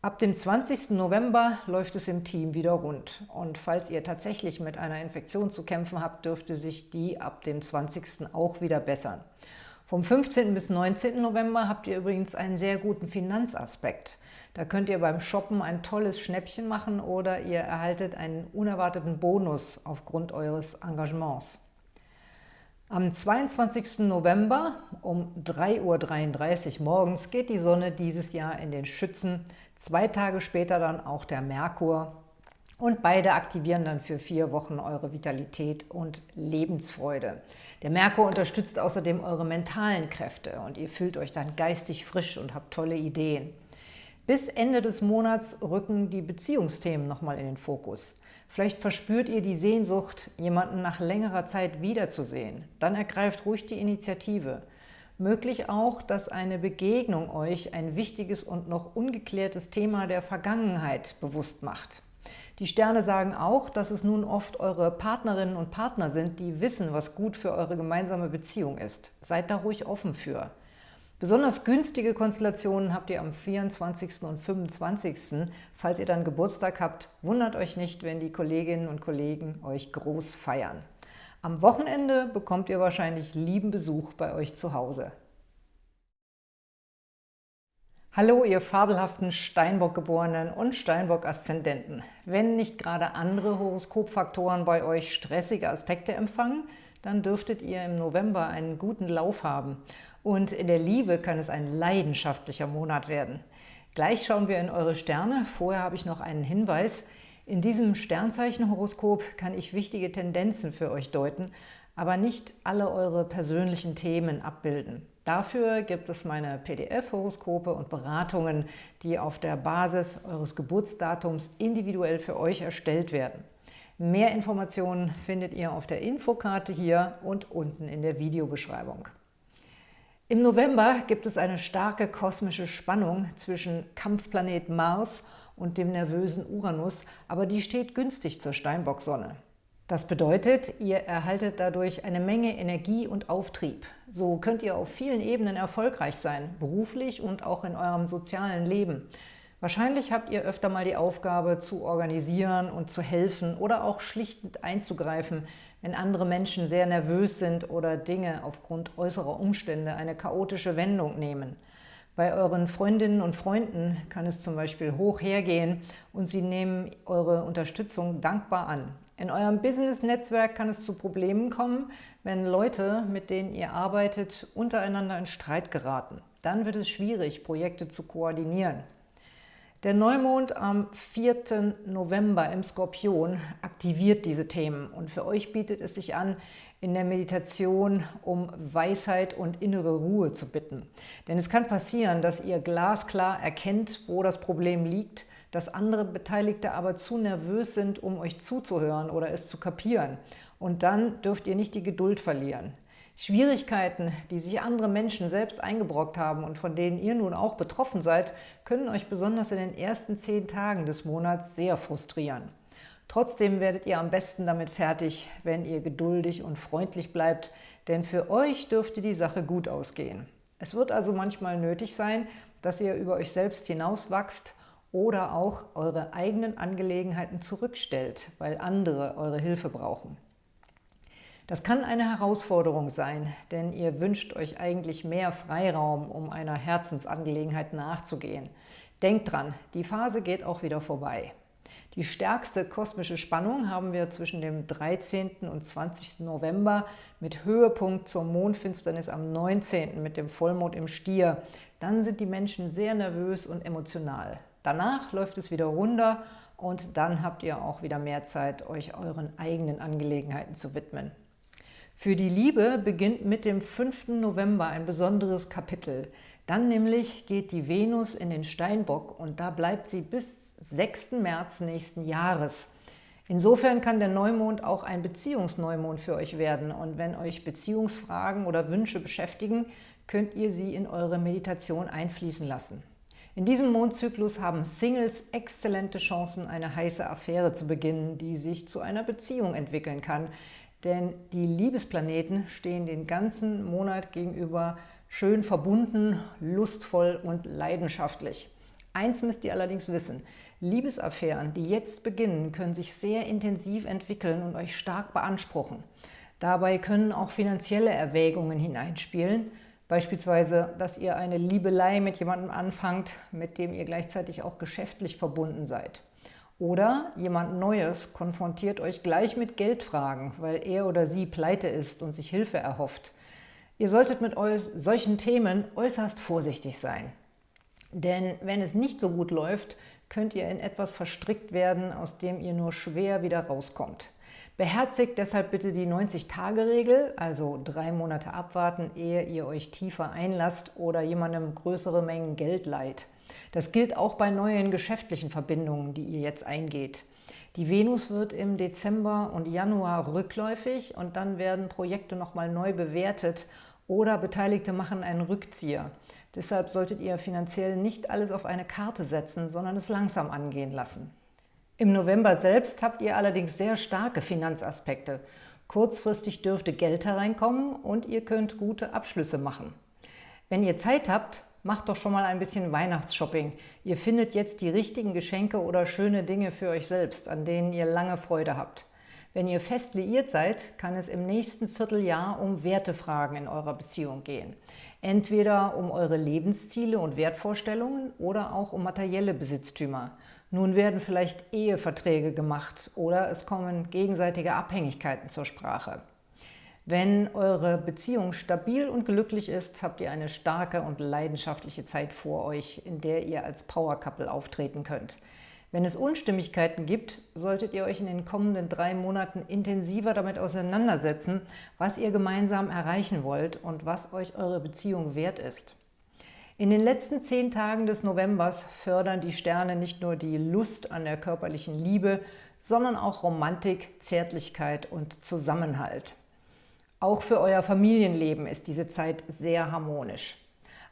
Ab dem 20. November läuft es im Team wieder rund. Und falls ihr tatsächlich mit einer Infektion zu kämpfen habt, dürfte sich die ab dem 20. auch wieder bessern. Vom 15. bis 19. November habt ihr übrigens einen sehr guten Finanzaspekt. Da könnt ihr beim Shoppen ein tolles Schnäppchen machen oder ihr erhaltet einen unerwarteten Bonus aufgrund eures Engagements. Am 22. November um 3.33 Uhr morgens geht die Sonne dieses Jahr in den Schützen, zwei Tage später dann auch der Merkur und beide aktivieren dann für vier Wochen eure Vitalität und Lebensfreude. Der Merkur unterstützt außerdem eure mentalen Kräfte und ihr fühlt euch dann geistig frisch und habt tolle Ideen. Bis Ende des Monats rücken die Beziehungsthemen nochmal in den Fokus. Vielleicht verspürt ihr die Sehnsucht, jemanden nach längerer Zeit wiederzusehen. Dann ergreift ruhig die Initiative. Möglich auch, dass eine Begegnung euch ein wichtiges und noch ungeklärtes Thema der Vergangenheit bewusst macht. Die Sterne sagen auch, dass es nun oft eure Partnerinnen und Partner sind, die wissen, was gut für eure gemeinsame Beziehung ist. Seid da ruhig offen für. Besonders günstige Konstellationen habt ihr am 24. und 25. Falls ihr dann Geburtstag habt, wundert euch nicht, wenn die Kolleginnen und Kollegen euch groß feiern. Am Wochenende bekommt ihr wahrscheinlich lieben Besuch bei euch zu Hause. Hallo, ihr fabelhaften Steinbock-Geborenen und Steinbock-Aszendenten. Wenn nicht gerade andere Horoskopfaktoren bei euch stressige Aspekte empfangen, dann dürftet ihr im November einen guten Lauf haben. Und in der Liebe kann es ein leidenschaftlicher Monat werden. Gleich schauen wir in eure Sterne. Vorher habe ich noch einen Hinweis. In diesem Sternzeichenhoroskop kann ich wichtige Tendenzen für euch deuten, aber nicht alle eure persönlichen Themen abbilden. Dafür gibt es meine PDF-Horoskope und Beratungen, die auf der Basis eures Geburtsdatums individuell für euch erstellt werden. Mehr Informationen findet ihr auf der Infokarte hier und unten in der Videobeschreibung. Im November gibt es eine starke kosmische Spannung zwischen Kampfplanet Mars und dem nervösen Uranus, aber die steht günstig zur Steinbock-Sonne. Das bedeutet, ihr erhaltet dadurch eine Menge Energie und Auftrieb. So könnt ihr auf vielen Ebenen erfolgreich sein, beruflich und auch in eurem sozialen Leben. Wahrscheinlich habt ihr öfter mal die Aufgabe, zu organisieren und zu helfen oder auch schlichtend einzugreifen, wenn andere Menschen sehr nervös sind oder Dinge aufgrund äußerer Umstände eine chaotische Wendung nehmen. Bei euren Freundinnen und Freunden kann es zum Beispiel hoch hergehen und sie nehmen eure Unterstützung dankbar an. In eurem Business-Netzwerk kann es zu Problemen kommen, wenn Leute, mit denen ihr arbeitet, untereinander in Streit geraten. Dann wird es schwierig, Projekte zu koordinieren. Der Neumond am 4. November im Skorpion aktiviert diese Themen und für euch bietet es sich an, in der Meditation um Weisheit und innere Ruhe zu bitten. Denn es kann passieren, dass ihr glasklar erkennt, wo das Problem liegt, dass andere Beteiligte aber zu nervös sind, um euch zuzuhören oder es zu kapieren. Und dann dürft ihr nicht die Geduld verlieren. Schwierigkeiten, die sich andere Menschen selbst eingebrockt haben und von denen ihr nun auch betroffen seid, können euch besonders in den ersten zehn Tagen des Monats sehr frustrieren. Trotzdem werdet ihr am besten damit fertig, wenn ihr geduldig und freundlich bleibt, denn für euch dürfte die Sache gut ausgehen. Es wird also manchmal nötig sein, dass ihr über euch selbst hinauswachst oder auch eure eigenen Angelegenheiten zurückstellt, weil andere eure Hilfe brauchen. Das kann eine Herausforderung sein, denn ihr wünscht euch eigentlich mehr Freiraum, um einer Herzensangelegenheit nachzugehen. Denkt dran, die Phase geht auch wieder vorbei. Die stärkste kosmische Spannung haben wir zwischen dem 13. und 20. November mit Höhepunkt zur Mondfinsternis am 19. mit dem Vollmond im Stier. Dann sind die Menschen sehr nervös und emotional. Danach läuft es wieder runter und dann habt ihr auch wieder mehr Zeit, euch euren eigenen Angelegenheiten zu widmen. Für die Liebe beginnt mit dem 5. November ein besonderes Kapitel. Dann nämlich geht die Venus in den Steinbock und da bleibt sie bis 6. März nächsten Jahres. Insofern kann der Neumond auch ein Beziehungsneumond für euch werden und wenn euch Beziehungsfragen oder Wünsche beschäftigen, könnt ihr sie in eure Meditation einfließen lassen. In diesem Mondzyklus haben Singles exzellente Chancen, eine heiße Affäre zu beginnen, die sich zu einer Beziehung entwickeln kann. Denn die Liebesplaneten stehen den ganzen Monat gegenüber schön verbunden, lustvoll und leidenschaftlich. Eins müsst ihr allerdings wissen, Liebesaffären, die jetzt beginnen, können sich sehr intensiv entwickeln und euch stark beanspruchen. Dabei können auch finanzielle Erwägungen hineinspielen, Beispielsweise, dass ihr eine Liebelei mit jemandem anfangt, mit dem ihr gleichzeitig auch geschäftlich verbunden seid. Oder jemand Neues konfrontiert euch gleich mit Geldfragen, weil er oder sie pleite ist und sich Hilfe erhofft. Ihr solltet mit solchen Themen äußerst vorsichtig sein. Denn wenn es nicht so gut läuft, könnt ihr in etwas verstrickt werden, aus dem ihr nur schwer wieder rauskommt. Beherzigt deshalb bitte die 90-Tage-Regel, also drei Monate abwarten, ehe ihr euch tiefer einlasst oder jemandem größere Mengen Geld leiht. Das gilt auch bei neuen geschäftlichen Verbindungen, die ihr jetzt eingeht. Die Venus wird im Dezember und Januar rückläufig und dann werden Projekte nochmal neu bewertet oder Beteiligte machen einen Rückzieher. Deshalb solltet ihr finanziell nicht alles auf eine Karte setzen, sondern es langsam angehen lassen. Im November selbst habt ihr allerdings sehr starke Finanzaspekte. Kurzfristig dürfte Geld hereinkommen und ihr könnt gute Abschlüsse machen. Wenn ihr Zeit habt, macht doch schon mal ein bisschen Weihnachtsshopping. Ihr findet jetzt die richtigen Geschenke oder schöne Dinge für euch selbst, an denen ihr lange Freude habt. Wenn ihr fest liiert seid, kann es im nächsten Vierteljahr um Wertefragen in eurer Beziehung gehen. Entweder um eure Lebensziele und Wertvorstellungen oder auch um materielle Besitztümer. Nun werden vielleicht Eheverträge gemacht oder es kommen gegenseitige Abhängigkeiten zur Sprache. Wenn eure Beziehung stabil und glücklich ist, habt ihr eine starke und leidenschaftliche Zeit vor euch, in der ihr als Power Couple auftreten könnt. Wenn es Unstimmigkeiten gibt, solltet ihr euch in den kommenden drei Monaten intensiver damit auseinandersetzen, was ihr gemeinsam erreichen wollt und was euch eure Beziehung wert ist. In den letzten zehn Tagen des Novembers fördern die Sterne nicht nur die Lust an der körperlichen Liebe, sondern auch Romantik, Zärtlichkeit und Zusammenhalt. Auch für euer Familienleben ist diese Zeit sehr harmonisch.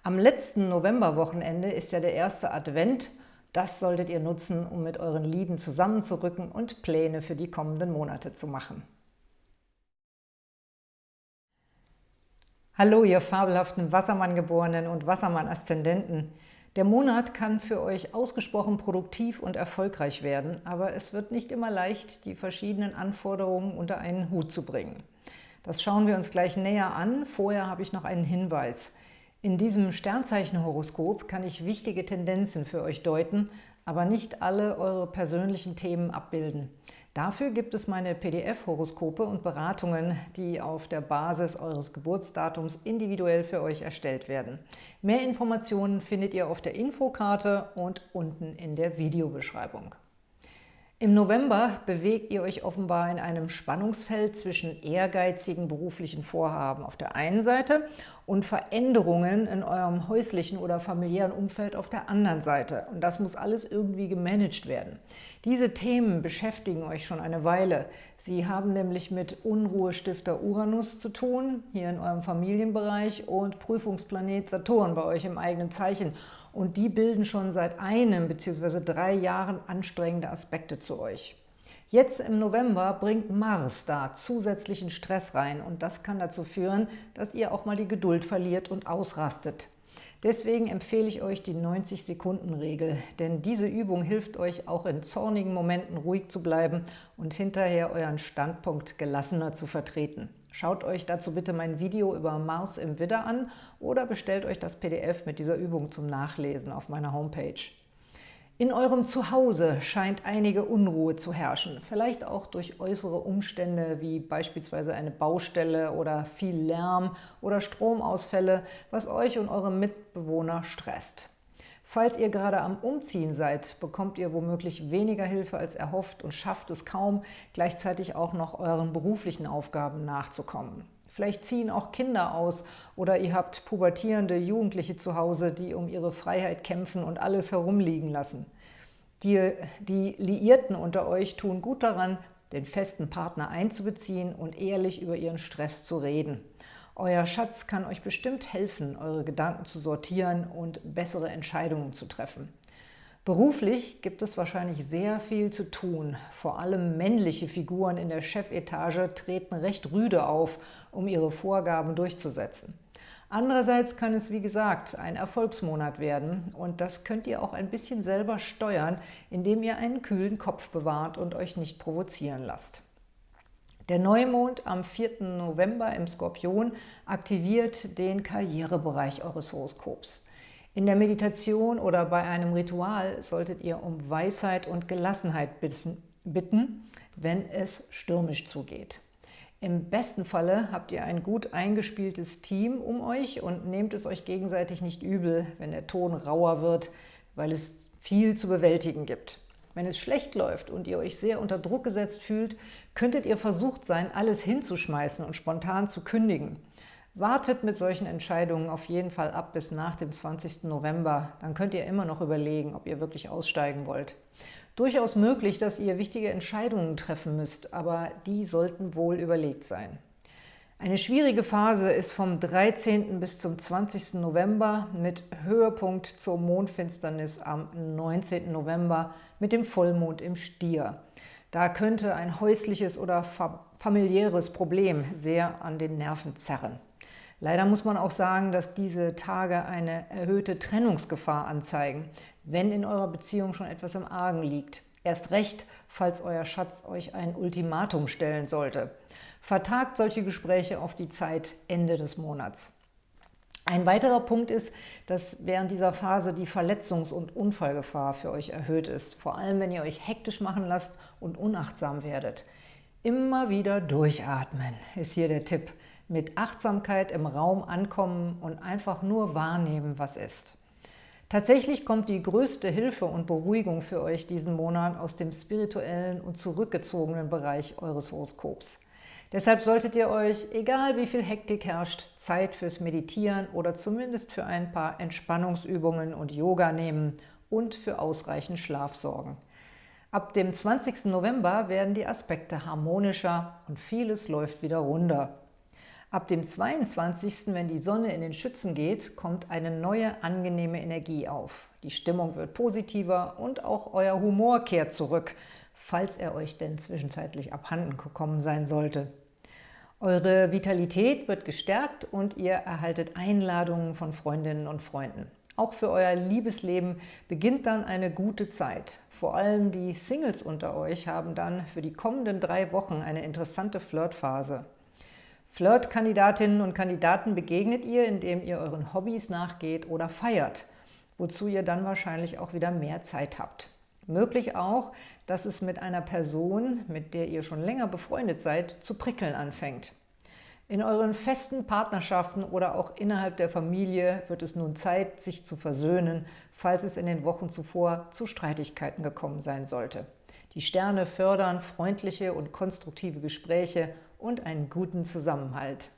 Am letzten Novemberwochenende ist ja der erste Advent. Das solltet ihr nutzen, um mit euren Lieben zusammenzurücken und Pläne für die kommenden Monate zu machen. Hallo, ihr fabelhaften Wassermann-Geborenen und Wassermann-Aszendenten. Der Monat kann für euch ausgesprochen produktiv und erfolgreich werden, aber es wird nicht immer leicht, die verschiedenen Anforderungen unter einen Hut zu bringen. Das schauen wir uns gleich näher an. Vorher habe ich noch einen Hinweis. In diesem Sternzeichenhoroskop kann ich wichtige Tendenzen für euch deuten, aber nicht alle eure persönlichen Themen abbilden. Dafür gibt es meine PDF-Horoskope und Beratungen, die auf der Basis eures Geburtsdatums individuell für euch erstellt werden. Mehr Informationen findet ihr auf der Infokarte und unten in der Videobeschreibung. Im November bewegt ihr euch offenbar in einem Spannungsfeld zwischen ehrgeizigen beruflichen Vorhaben auf der einen Seite und Veränderungen in eurem häuslichen oder familiären Umfeld auf der anderen Seite. Und das muss alles irgendwie gemanagt werden. Diese Themen beschäftigen euch schon eine Weile. Sie haben nämlich mit Unruhestifter Uranus zu tun, hier in eurem Familienbereich, und Prüfungsplanet Saturn bei euch im eigenen Zeichen. Und die bilden schon seit einem bzw. drei Jahren anstrengende Aspekte zu euch. Jetzt im November bringt Mars da zusätzlichen Stress rein und das kann dazu führen, dass ihr auch mal die Geduld verliert und ausrastet. Deswegen empfehle ich euch die 90-Sekunden-Regel, denn diese Übung hilft euch auch in zornigen Momenten ruhig zu bleiben und hinterher euren Standpunkt gelassener zu vertreten. Schaut euch dazu bitte mein Video über Mars im Widder an oder bestellt euch das PDF mit dieser Übung zum Nachlesen auf meiner Homepage. In eurem Zuhause scheint einige Unruhe zu herrschen, vielleicht auch durch äußere Umstände wie beispielsweise eine Baustelle oder viel Lärm oder Stromausfälle, was euch und eure Mitbewohner stresst. Falls ihr gerade am Umziehen seid, bekommt ihr womöglich weniger Hilfe als erhofft und schafft es kaum, gleichzeitig auch noch euren beruflichen Aufgaben nachzukommen. Vielleicht ziehen auch Kinder aus oder ihr habt pubertierende Jugendliche zu Hause, die um ihre Freiheit kämpfen und alles herumliegen lassen. Die, die Liierten unter euch tun gut daran, den festen Partner einzubeziehen und ehrlich über ihren Stress zu reden. Euer Schatz kann euch bestimmt helfen, eure Gedanken zu sortieren und bessere Entscheidungen zu treffen. Beruflich gibt es wahrscheinlich sehr viel zu tun. Vor allem männliche Figuren in der Chefetage treten recht rüde auf, um ihre Vorgaben durchzusetzen. Andererseits kann es, wie gesagt, ein Erfolgsmonat werden und das könnt ihr auch ein bisschen selber steuern, indem ihr einen kühlen Kopf bewahrt und euch nicht provozieren lasst. Der Neumond am 4. November im Skorpion aktiviert den Karrierebereich eures Horoskops. In der Meditation oder bei einem Ritual solltet ihr um Weisheit und Gelassenheit bitten, wenn es stürmisch zugeht. Im besten Falle habt ihr ein gut eingespieltes Team um euch und nehmt es euch gegenseitig nicht übel, wenn der Ton rauer wird, weil es viel zu bewältigen gibt. Wenn es schlecht läuft und ihr euch sehr unter Druck gesetzt fühlt, könntet ihr versucht sein, alles hinzuschmeißen und spontan zu kündigen. Wartet mit solchen Entscheidungen auf jeden Fall ab bis nach dem 20. November. Dann könnt ihr immer noch überlegen, ob ihr wirklich aussteigen wollt. Durchaus möglich, dass ihr wichtige Entscheidungen treffen müsst, aber die sollten wohl überlegt sein. Eine schwierige Phase ist vom 13. bis zum 20. November mit Höhepunkt zur Mondfinsternis am 19. November mit dem Vollmond im Stier. Da könnte ein häusliches oder familiäres Problem sehr an den Nerven zerren. Leider muss man auch sagen, dass diese Tage eine erhöhte Trennungsgefahr anzeigen, wenn in eurer Beziehung schon etwas im Argen liegt. Erst recht, falls euer Schatz euch ein Ultimatum stellen sollte. Vertagt solche Gespräche auf die Zeit Ende des Monats. Ein weiterer Punkt ist, dass während dieser Phase die Verletzungs- und Unfallgefahr für euch erhöht ist, vor allem wenn ihr euch hektisch machen lasst und unachtsam werdet. Immer wieder durchatmen ist hier der Tipp mit Achtsamkeit im Raum ankommen und einfach nur wahrnehmen, was ist. Tatsächlich kommt die größte Hilfe und Beruhigung für euch diesen Monat aus dem spirituellen und zurückgezogenen Bereich eures Horoskops. Deshalb solltet ihr euch, egal wie viel Hektik herrscht, Zeit fürs Meditieren oder zumindest für ein paar Entspannungsübungen und Yoga nehmen und für ausreichend Schlaf sorgen. Ab dem 20. November werden die Aspekte harmonischer und vieles läuft wieder runter. Ab dem 22., wenn die Sonne in den Schützen geht, kommt eine neue, angenehme Energie auf. Die Stimmung wird positiver und auch euer Humor kehrt zurück, falls er euch denn zwischenzeitlich abhanden gekommen sein sollte. Eure Vitalität wird gestärkt und ihr erhaltet Einladungen von Freundinnen und Freunden. Auch für euer Liebesleben beginnt dann eine gute Zeit. Vor allem die Singles unter euch haben dann für die kommenden drei Wochen eine interessante Flirtphase. Flirt-Kandidatinnen und Kandidaten begegnet ihr, indem ihr euren Hobbys nachgeht oder feiert, wozu ihr dann wahrscheinlich auch wieder mehr Zeit habt. Möglich auch, dass es mit einer Person, mit der ihr schon länger befreundet seid, zu prickeln anfängt. In euren festen Partnerschaften oder auch innerhalb der Familie wird es nun Zeit, sich zu versöhnen, falls es in den Wochen zuvor zu Streitigkeiten gekommen sein sollte. Die Sterne fördern freundliche und konstruktive Gespräche und einen guten Zusammenhalt.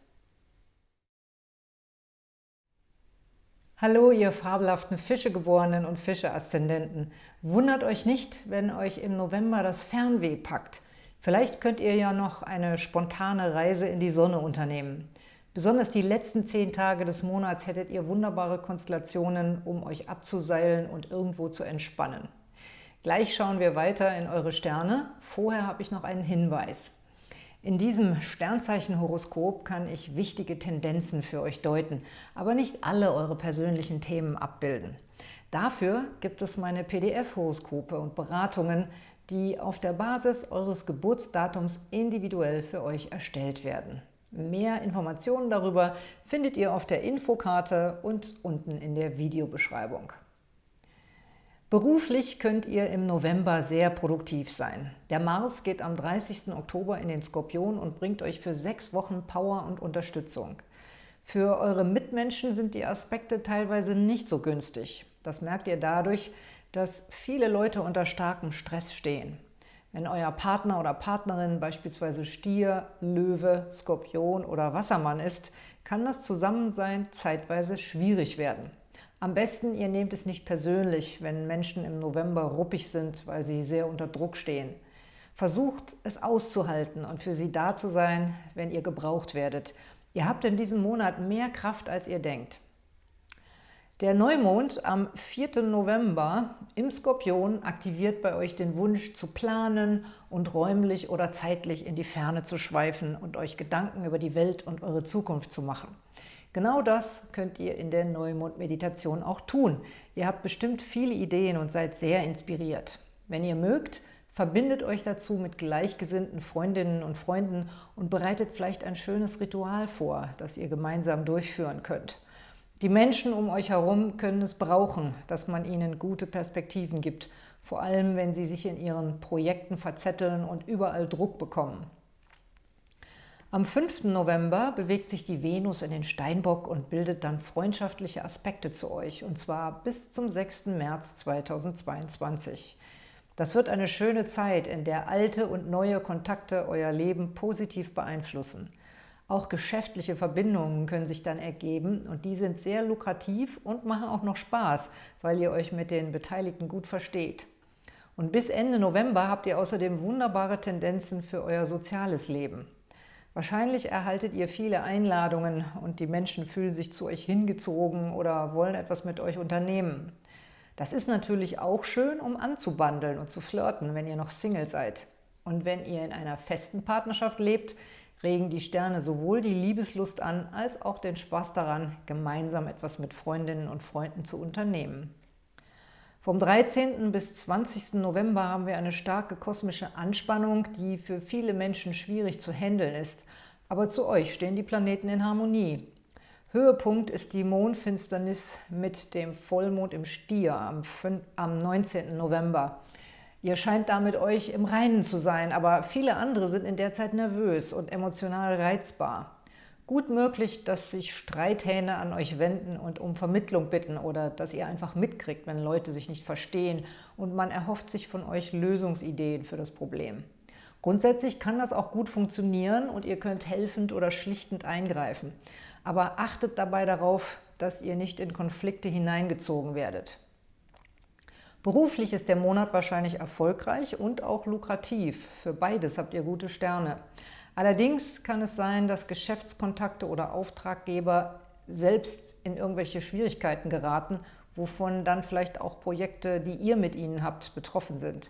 Hallo, ihr fabelhaften Fischegeborenen und Fische-Aszendenten. Wundert euch nicht, wenn euch im November das Fernweh packt. Vielleicht könnt ihr ja noch eine spontane Reise in die Sonne unternehmen. Besonders die letzten zehn Tage des Monats hättet ihr wunderbare Konstellationen, um euch abzuseilen und irgendwo zu entspannen. Gleich schauen wir weiter in eure Sterne. Vorher habe ich noch einen Hinweis. In diesem Sternzeichenhoroskop kann ich wichtige Tendenzen für euch deuten, aber nicht alle eure persönlichen Themen abbilden. Dafür gibt es meine PDF-Horoskope und Beratungen, die auf der Basis eures Geburtsdatums individuell für euch erstellt werden. Mehr Informationen darüber findet ihr auf der Infokarte und unten in der Videobeschreibung. Beruflich könnt ihr im November sehr produktiv sein. Der Mars geht am 30. Oktober in den Skorpion und bringt euch für sechs Wochen Power und Unterstützung. Für eure Mitmenschen sind die Aspekte teilweise nicht so günstig. Das merkt ihr dadurch, dass viele Leute unter starkem Stress stehen. Wenn euer Partner oder Partnerin beispielsweise Stier, Löwe, Skorpion oder Wassermann ist, kann das Zusammensein zeitweise schwierig werden. Am besten, ihr nehmt es nicht persönlich, wenn Menschen im November ruppig sind, weil sie sehr unter Druck stehen. Versucht, es auszuhalten und für sie da zu sein, wenn ihr gebraucht werdet. Ihr habt in diesem Monat mehr Kraft, als ihr denkt. Der Neumond am 4. November im Skorpion aktiviert bei euch den Wunsch zu planen und räumlich oder zeitlich in die Ferne zu schweifen und euch Gedanken über die Welt und eure Zukunft zu machen. Genau das könnt ihr in der Neumond-Meditation auch tun. Ihr habt bestimmt viele Ideen und seid sehr inspiriert. Wenn ihr mögt, verbindet euch dazu mit gleichgesinnten Freundinnen und Freunden und bereitet vielleicht ein schönes Ritual vor, das ihr gemeinsam durchführen könnt. Die Menschen um euch herum können es brauchen, dass man ihnen gute Perspektiven gibt, vor allem wenn sie sich in ihren Projekten verzetteln und überall Druck bekommen. Am 5. November bewegt sich die Venus in den Steinbock und bildet dann freundschaftliche Aspekte zu euch, und zwar bis zum 6. März 2022. Das wird eine schöne Zeit, in der alte und neue Kontakte euer Leben positiv beeinflussen. Auch geschäftliche Verbindungen können sich dann ergeben und die sind sehr lukrativ und machen auch noch Spaß, weil ihr euch mit den Beteiligten gut versteht. Und bis Ende November habt ihr außerdem wunderbare Tendenzen für euer soziales Leben. Wahrscheinlich erhaltet ihr viele Einladungen und die Menschen fühlen sich zu euch hingezogen oder wollen etwas mit euch unternehmen. Das ist natürlich auch schön, um anzubandeln und zu flirten, wenn ihr noch Single seid. Und wenn ihr in einer festen Partnerschaft lebt, regen die Sterne sowohl die Liebeslust an, als auch den Spaß daran, gemeinsam etwas mit Freundinnen und Freunden zu unternehmen. Vom 13. bis 20. November haben wir eine starke kosmische Anspannung, die für viele Menschen schwierig zu handeln ist. Aber zu euch stehen die Planeten in Harmonie. Höhepunkt ist die Mondfinsternis mit dem Vollmond im Stier am 19. November. Ihr scheint damit euch im Reinen zu sein, aber viele andere sind in der Zeit nervös und emotional reizbar. Gut möglich, dass sich Streithähne an euch wenden und um Vermittlung bitten oder dass ihr einfach mitkriegt, wenn Leute sich nicht verstehen und man erhofft sich von euch Lösungsideen für das Problem. Grundsätzlich kann das auch gut funktionieren und ihr könnt helfend oder schlichtend eingreifen. Aber achtet dabei darauf, dass ihr nicht in Konflikte hineingezogen werdet. Beruflich ist der Monat wahrscheinlich erfolgreich und auch lukrativ. Für beides habt ihr gute Sterne. Allerdings kann es sein, dass Geschäftskontakte oder Auftraggeber selbst in irgendwelche Schwierigkeiten geraten, wovon dann vielleicht auch Projekte, die ihr mit ihnen habt, betroffen sind.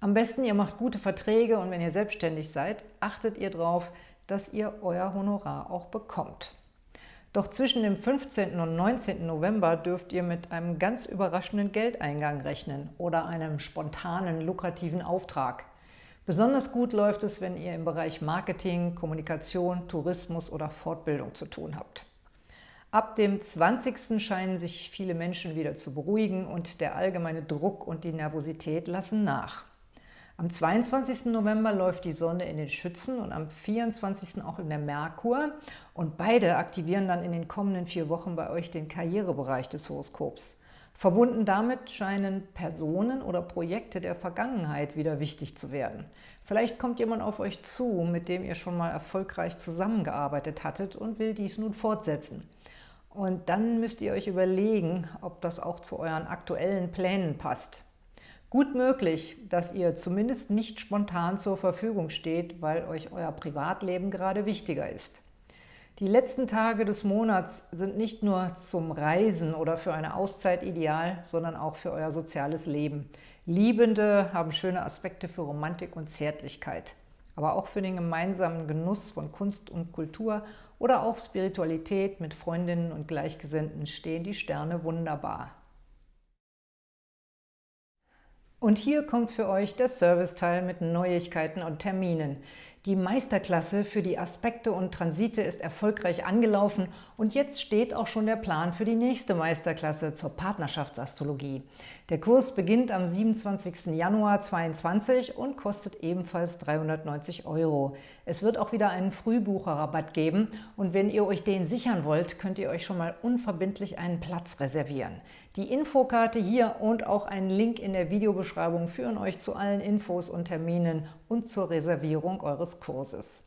Am besten, ihr macht gute Verträge und wenn ihr selbstständig seid, achtet ihr darauf, dass ihr euer Honorar auch bekommt. Doch zwischen dem 15. und 19. November dürft ihr mit einem ganz überraschenden Geldeingang rechnen oder einem spontanen, lukrativen Auftrag. Besonders gut läuft es, wenn ihr im Bereich Marketing, Kommunikation, Tourismus oder Fortbildung zu tun habt. Ab dem 20. scheinen sich viele Menschen wieder zu beruhigen und der allgemeine Druck und die Nervosität lassen nach. Am 22. November läuft die Sonne in den Schützen und am 24. auch in der Merkur und beide aktivieren dann in den kommenden vier Wochen bei euch den Karrierebereich des Horoskops. Verbunden damit scheinen Personen oder Projekte der Vergangenheit wieder wichtig zu werden. Vielleicht kommt jemand auf euch zu, mit dem ihr schon mal erfolgreich zusammengearbeitet hattet und will dies nun fortsetzen. Und dann müsst ihr euch überlegen, ob das auch zu euren aktuellen Plänen passt. Gut möglich, dass ihr zumindest nicht spontan zur Verfügung steht, weil euch euer Privatleben gerade wichtiger ist. Die letzten Tage des Monats sind nicht nur zum Reisen oder für eine Auszeit ideal, sondern auch für euer soziales Leben. Liebende haben schöne Aspekte für Romantik und Zärtlichkeit, aber auch für den gemeinsamen Genuss von Kunst und Kultur oder auch Spiritualität mit Freundinnen und Gleichgesinnten stehen die Sterne wunderbar. Und hier kommt für euch der Serviceteil mit Neuigkeiten und Terminen. Die Meisterklasse für die Aspekte und Transite ist erfolgreich angelaufen und jetzt steht auch schon der Plan für die nächste Meisterklasse zur Partnerschaftsastrologie. Der Kurs beginnt am 27. Januar 2022 und kostet ebenfalls 390 Euro. Es wird auch wieder einen Frühbucherrabatt geben und wenn ihr euch den sichern wollt, könnt ihr euch schon mal unverbindlich einen Platz reservieren. Die Infokarte hier und auch einen Link in der Videobeschreibung führen euch zu allen Infos und Terminen und zur Reservierung eures Kurses.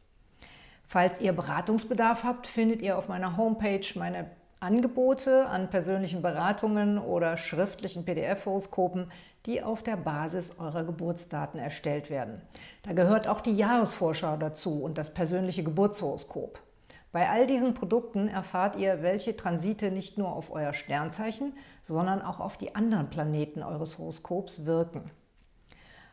Falls ihr Beratungsbedarf habt, findet ihr auf meiner Homepage meine Angebote an persönlichen Beratungen oder schriftlichen PDF-Horoskopen, die auf der Basis eurer Geburtsdaten erstellt werden. Da gehört auch die Jahresvorschau dazu und das persönliche Geburtshoroskop. Bei all diesen Produkten erfahrt ihr, welche Transite nicht nur auf euer Sternzeichen, sondern auch auf die anderen Planeten eures Horoskops wirken.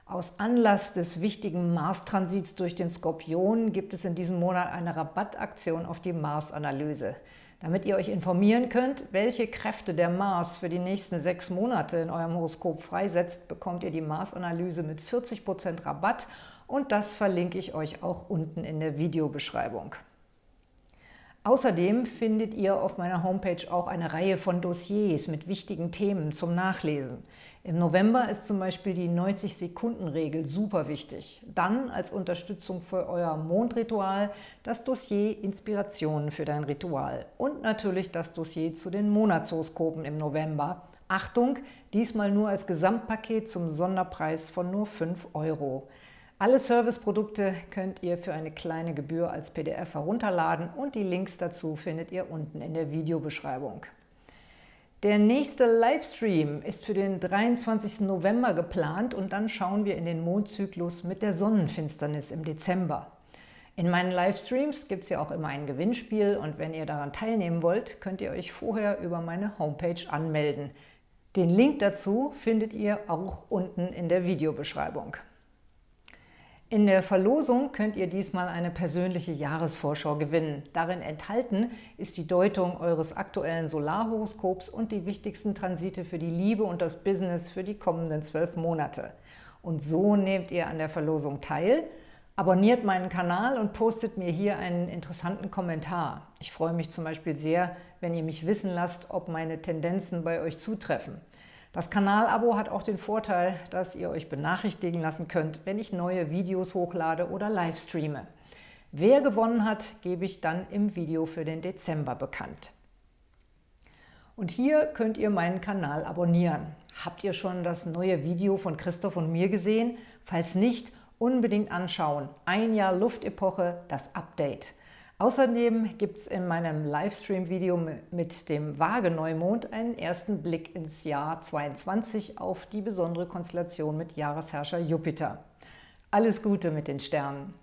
Aus Anlass des wichtigen Mars-Transits durch den Skorpion gibt es in diesem Monat eine Rabattaktion auf die Mars-Analyse. Damit ihr euch informieren könnt, welche Kräfte der Mars für die nächsten sechs Monate in eurem Horoskop freisetzt, bekommt ihr die Mars-Analyse mit 40% Rabatt und das verlinke ich euch auch unten in der Videobeschreibung. Außerdem findet ihr auf meiner Homepage auch eine Reihe von Dossiers mit wichtigen Themen zum Nachlesen. Im November ist zum Beispiel die 90-Sekunden-Regel super wichtig. Dann als Unterstützung für euer Mondritual das Dossier Inspirationen für dein Ritual und natürlich das Dossier zu den Monatshoroskopen im November. Achtung, diesmal nur als Gesamtpaket zum Sonderpreis von nur 5 Euro. Alle Serviceprodukte könnt ihr für eine kleine Gebühr als PDF herunterladen und die Links dazu findet ihr unten in der Videobeschreibung. Der nächste Livestream ist für den 23. November geplant und dann schauen wir in den Mondzyklus mit der Sonnenfinsternis im Dezember. In meinen Livestreams gibt es ja auch immer ein Gewinnspiel und wenn ihr daran teilnehmen wollt, könnt ihr euch vorher über meine Homepage anmelden. Den Link dazu findet ihr auch unten in der Videobeschreibung. In der Verlosung könnt ihr diesmal eine persönliche Jahresvorschau gewinnen. Darin enthalten ist die Deutung eures aktuellen Solarhoroskops und die wichtigsten Transite für die Liebe und das Business für die kommenden zwölf Monate. Und so nehmt ihr an der Verlosung teil, abonniert meinen Kanal und postet mir hier einen interessanten Kommentar. Ich freue mich zum Beispiel sehr, wenn ihr mich wissen lasst, ob meine Tendenzen bei euch zutreffen. Das Kanalabo hat auch den Vorteil, dass ihr euch benachrichtigen lassen könnt, wenn ich neue Videos hochlade oder livestreame. Wer gewonnen hat, gebe ich dann im Video für den Dezember bekannt. Und hier könnt ihr meinen Kanal abonnieren. Habt ihr schon das neue Video von Christoph und mir gesehen? Falls nicht, unbedingt anschauen. Ein Jahr Luftepoche, das Update. Außerdem gibt es in meinem Livestream-Video mit dem Waage-Neumond einen ersten Blick ins Jahr 22 auf die besondere Konstellation mit Jahresherrscher Jupiter. Alles Gute mit den Sternen!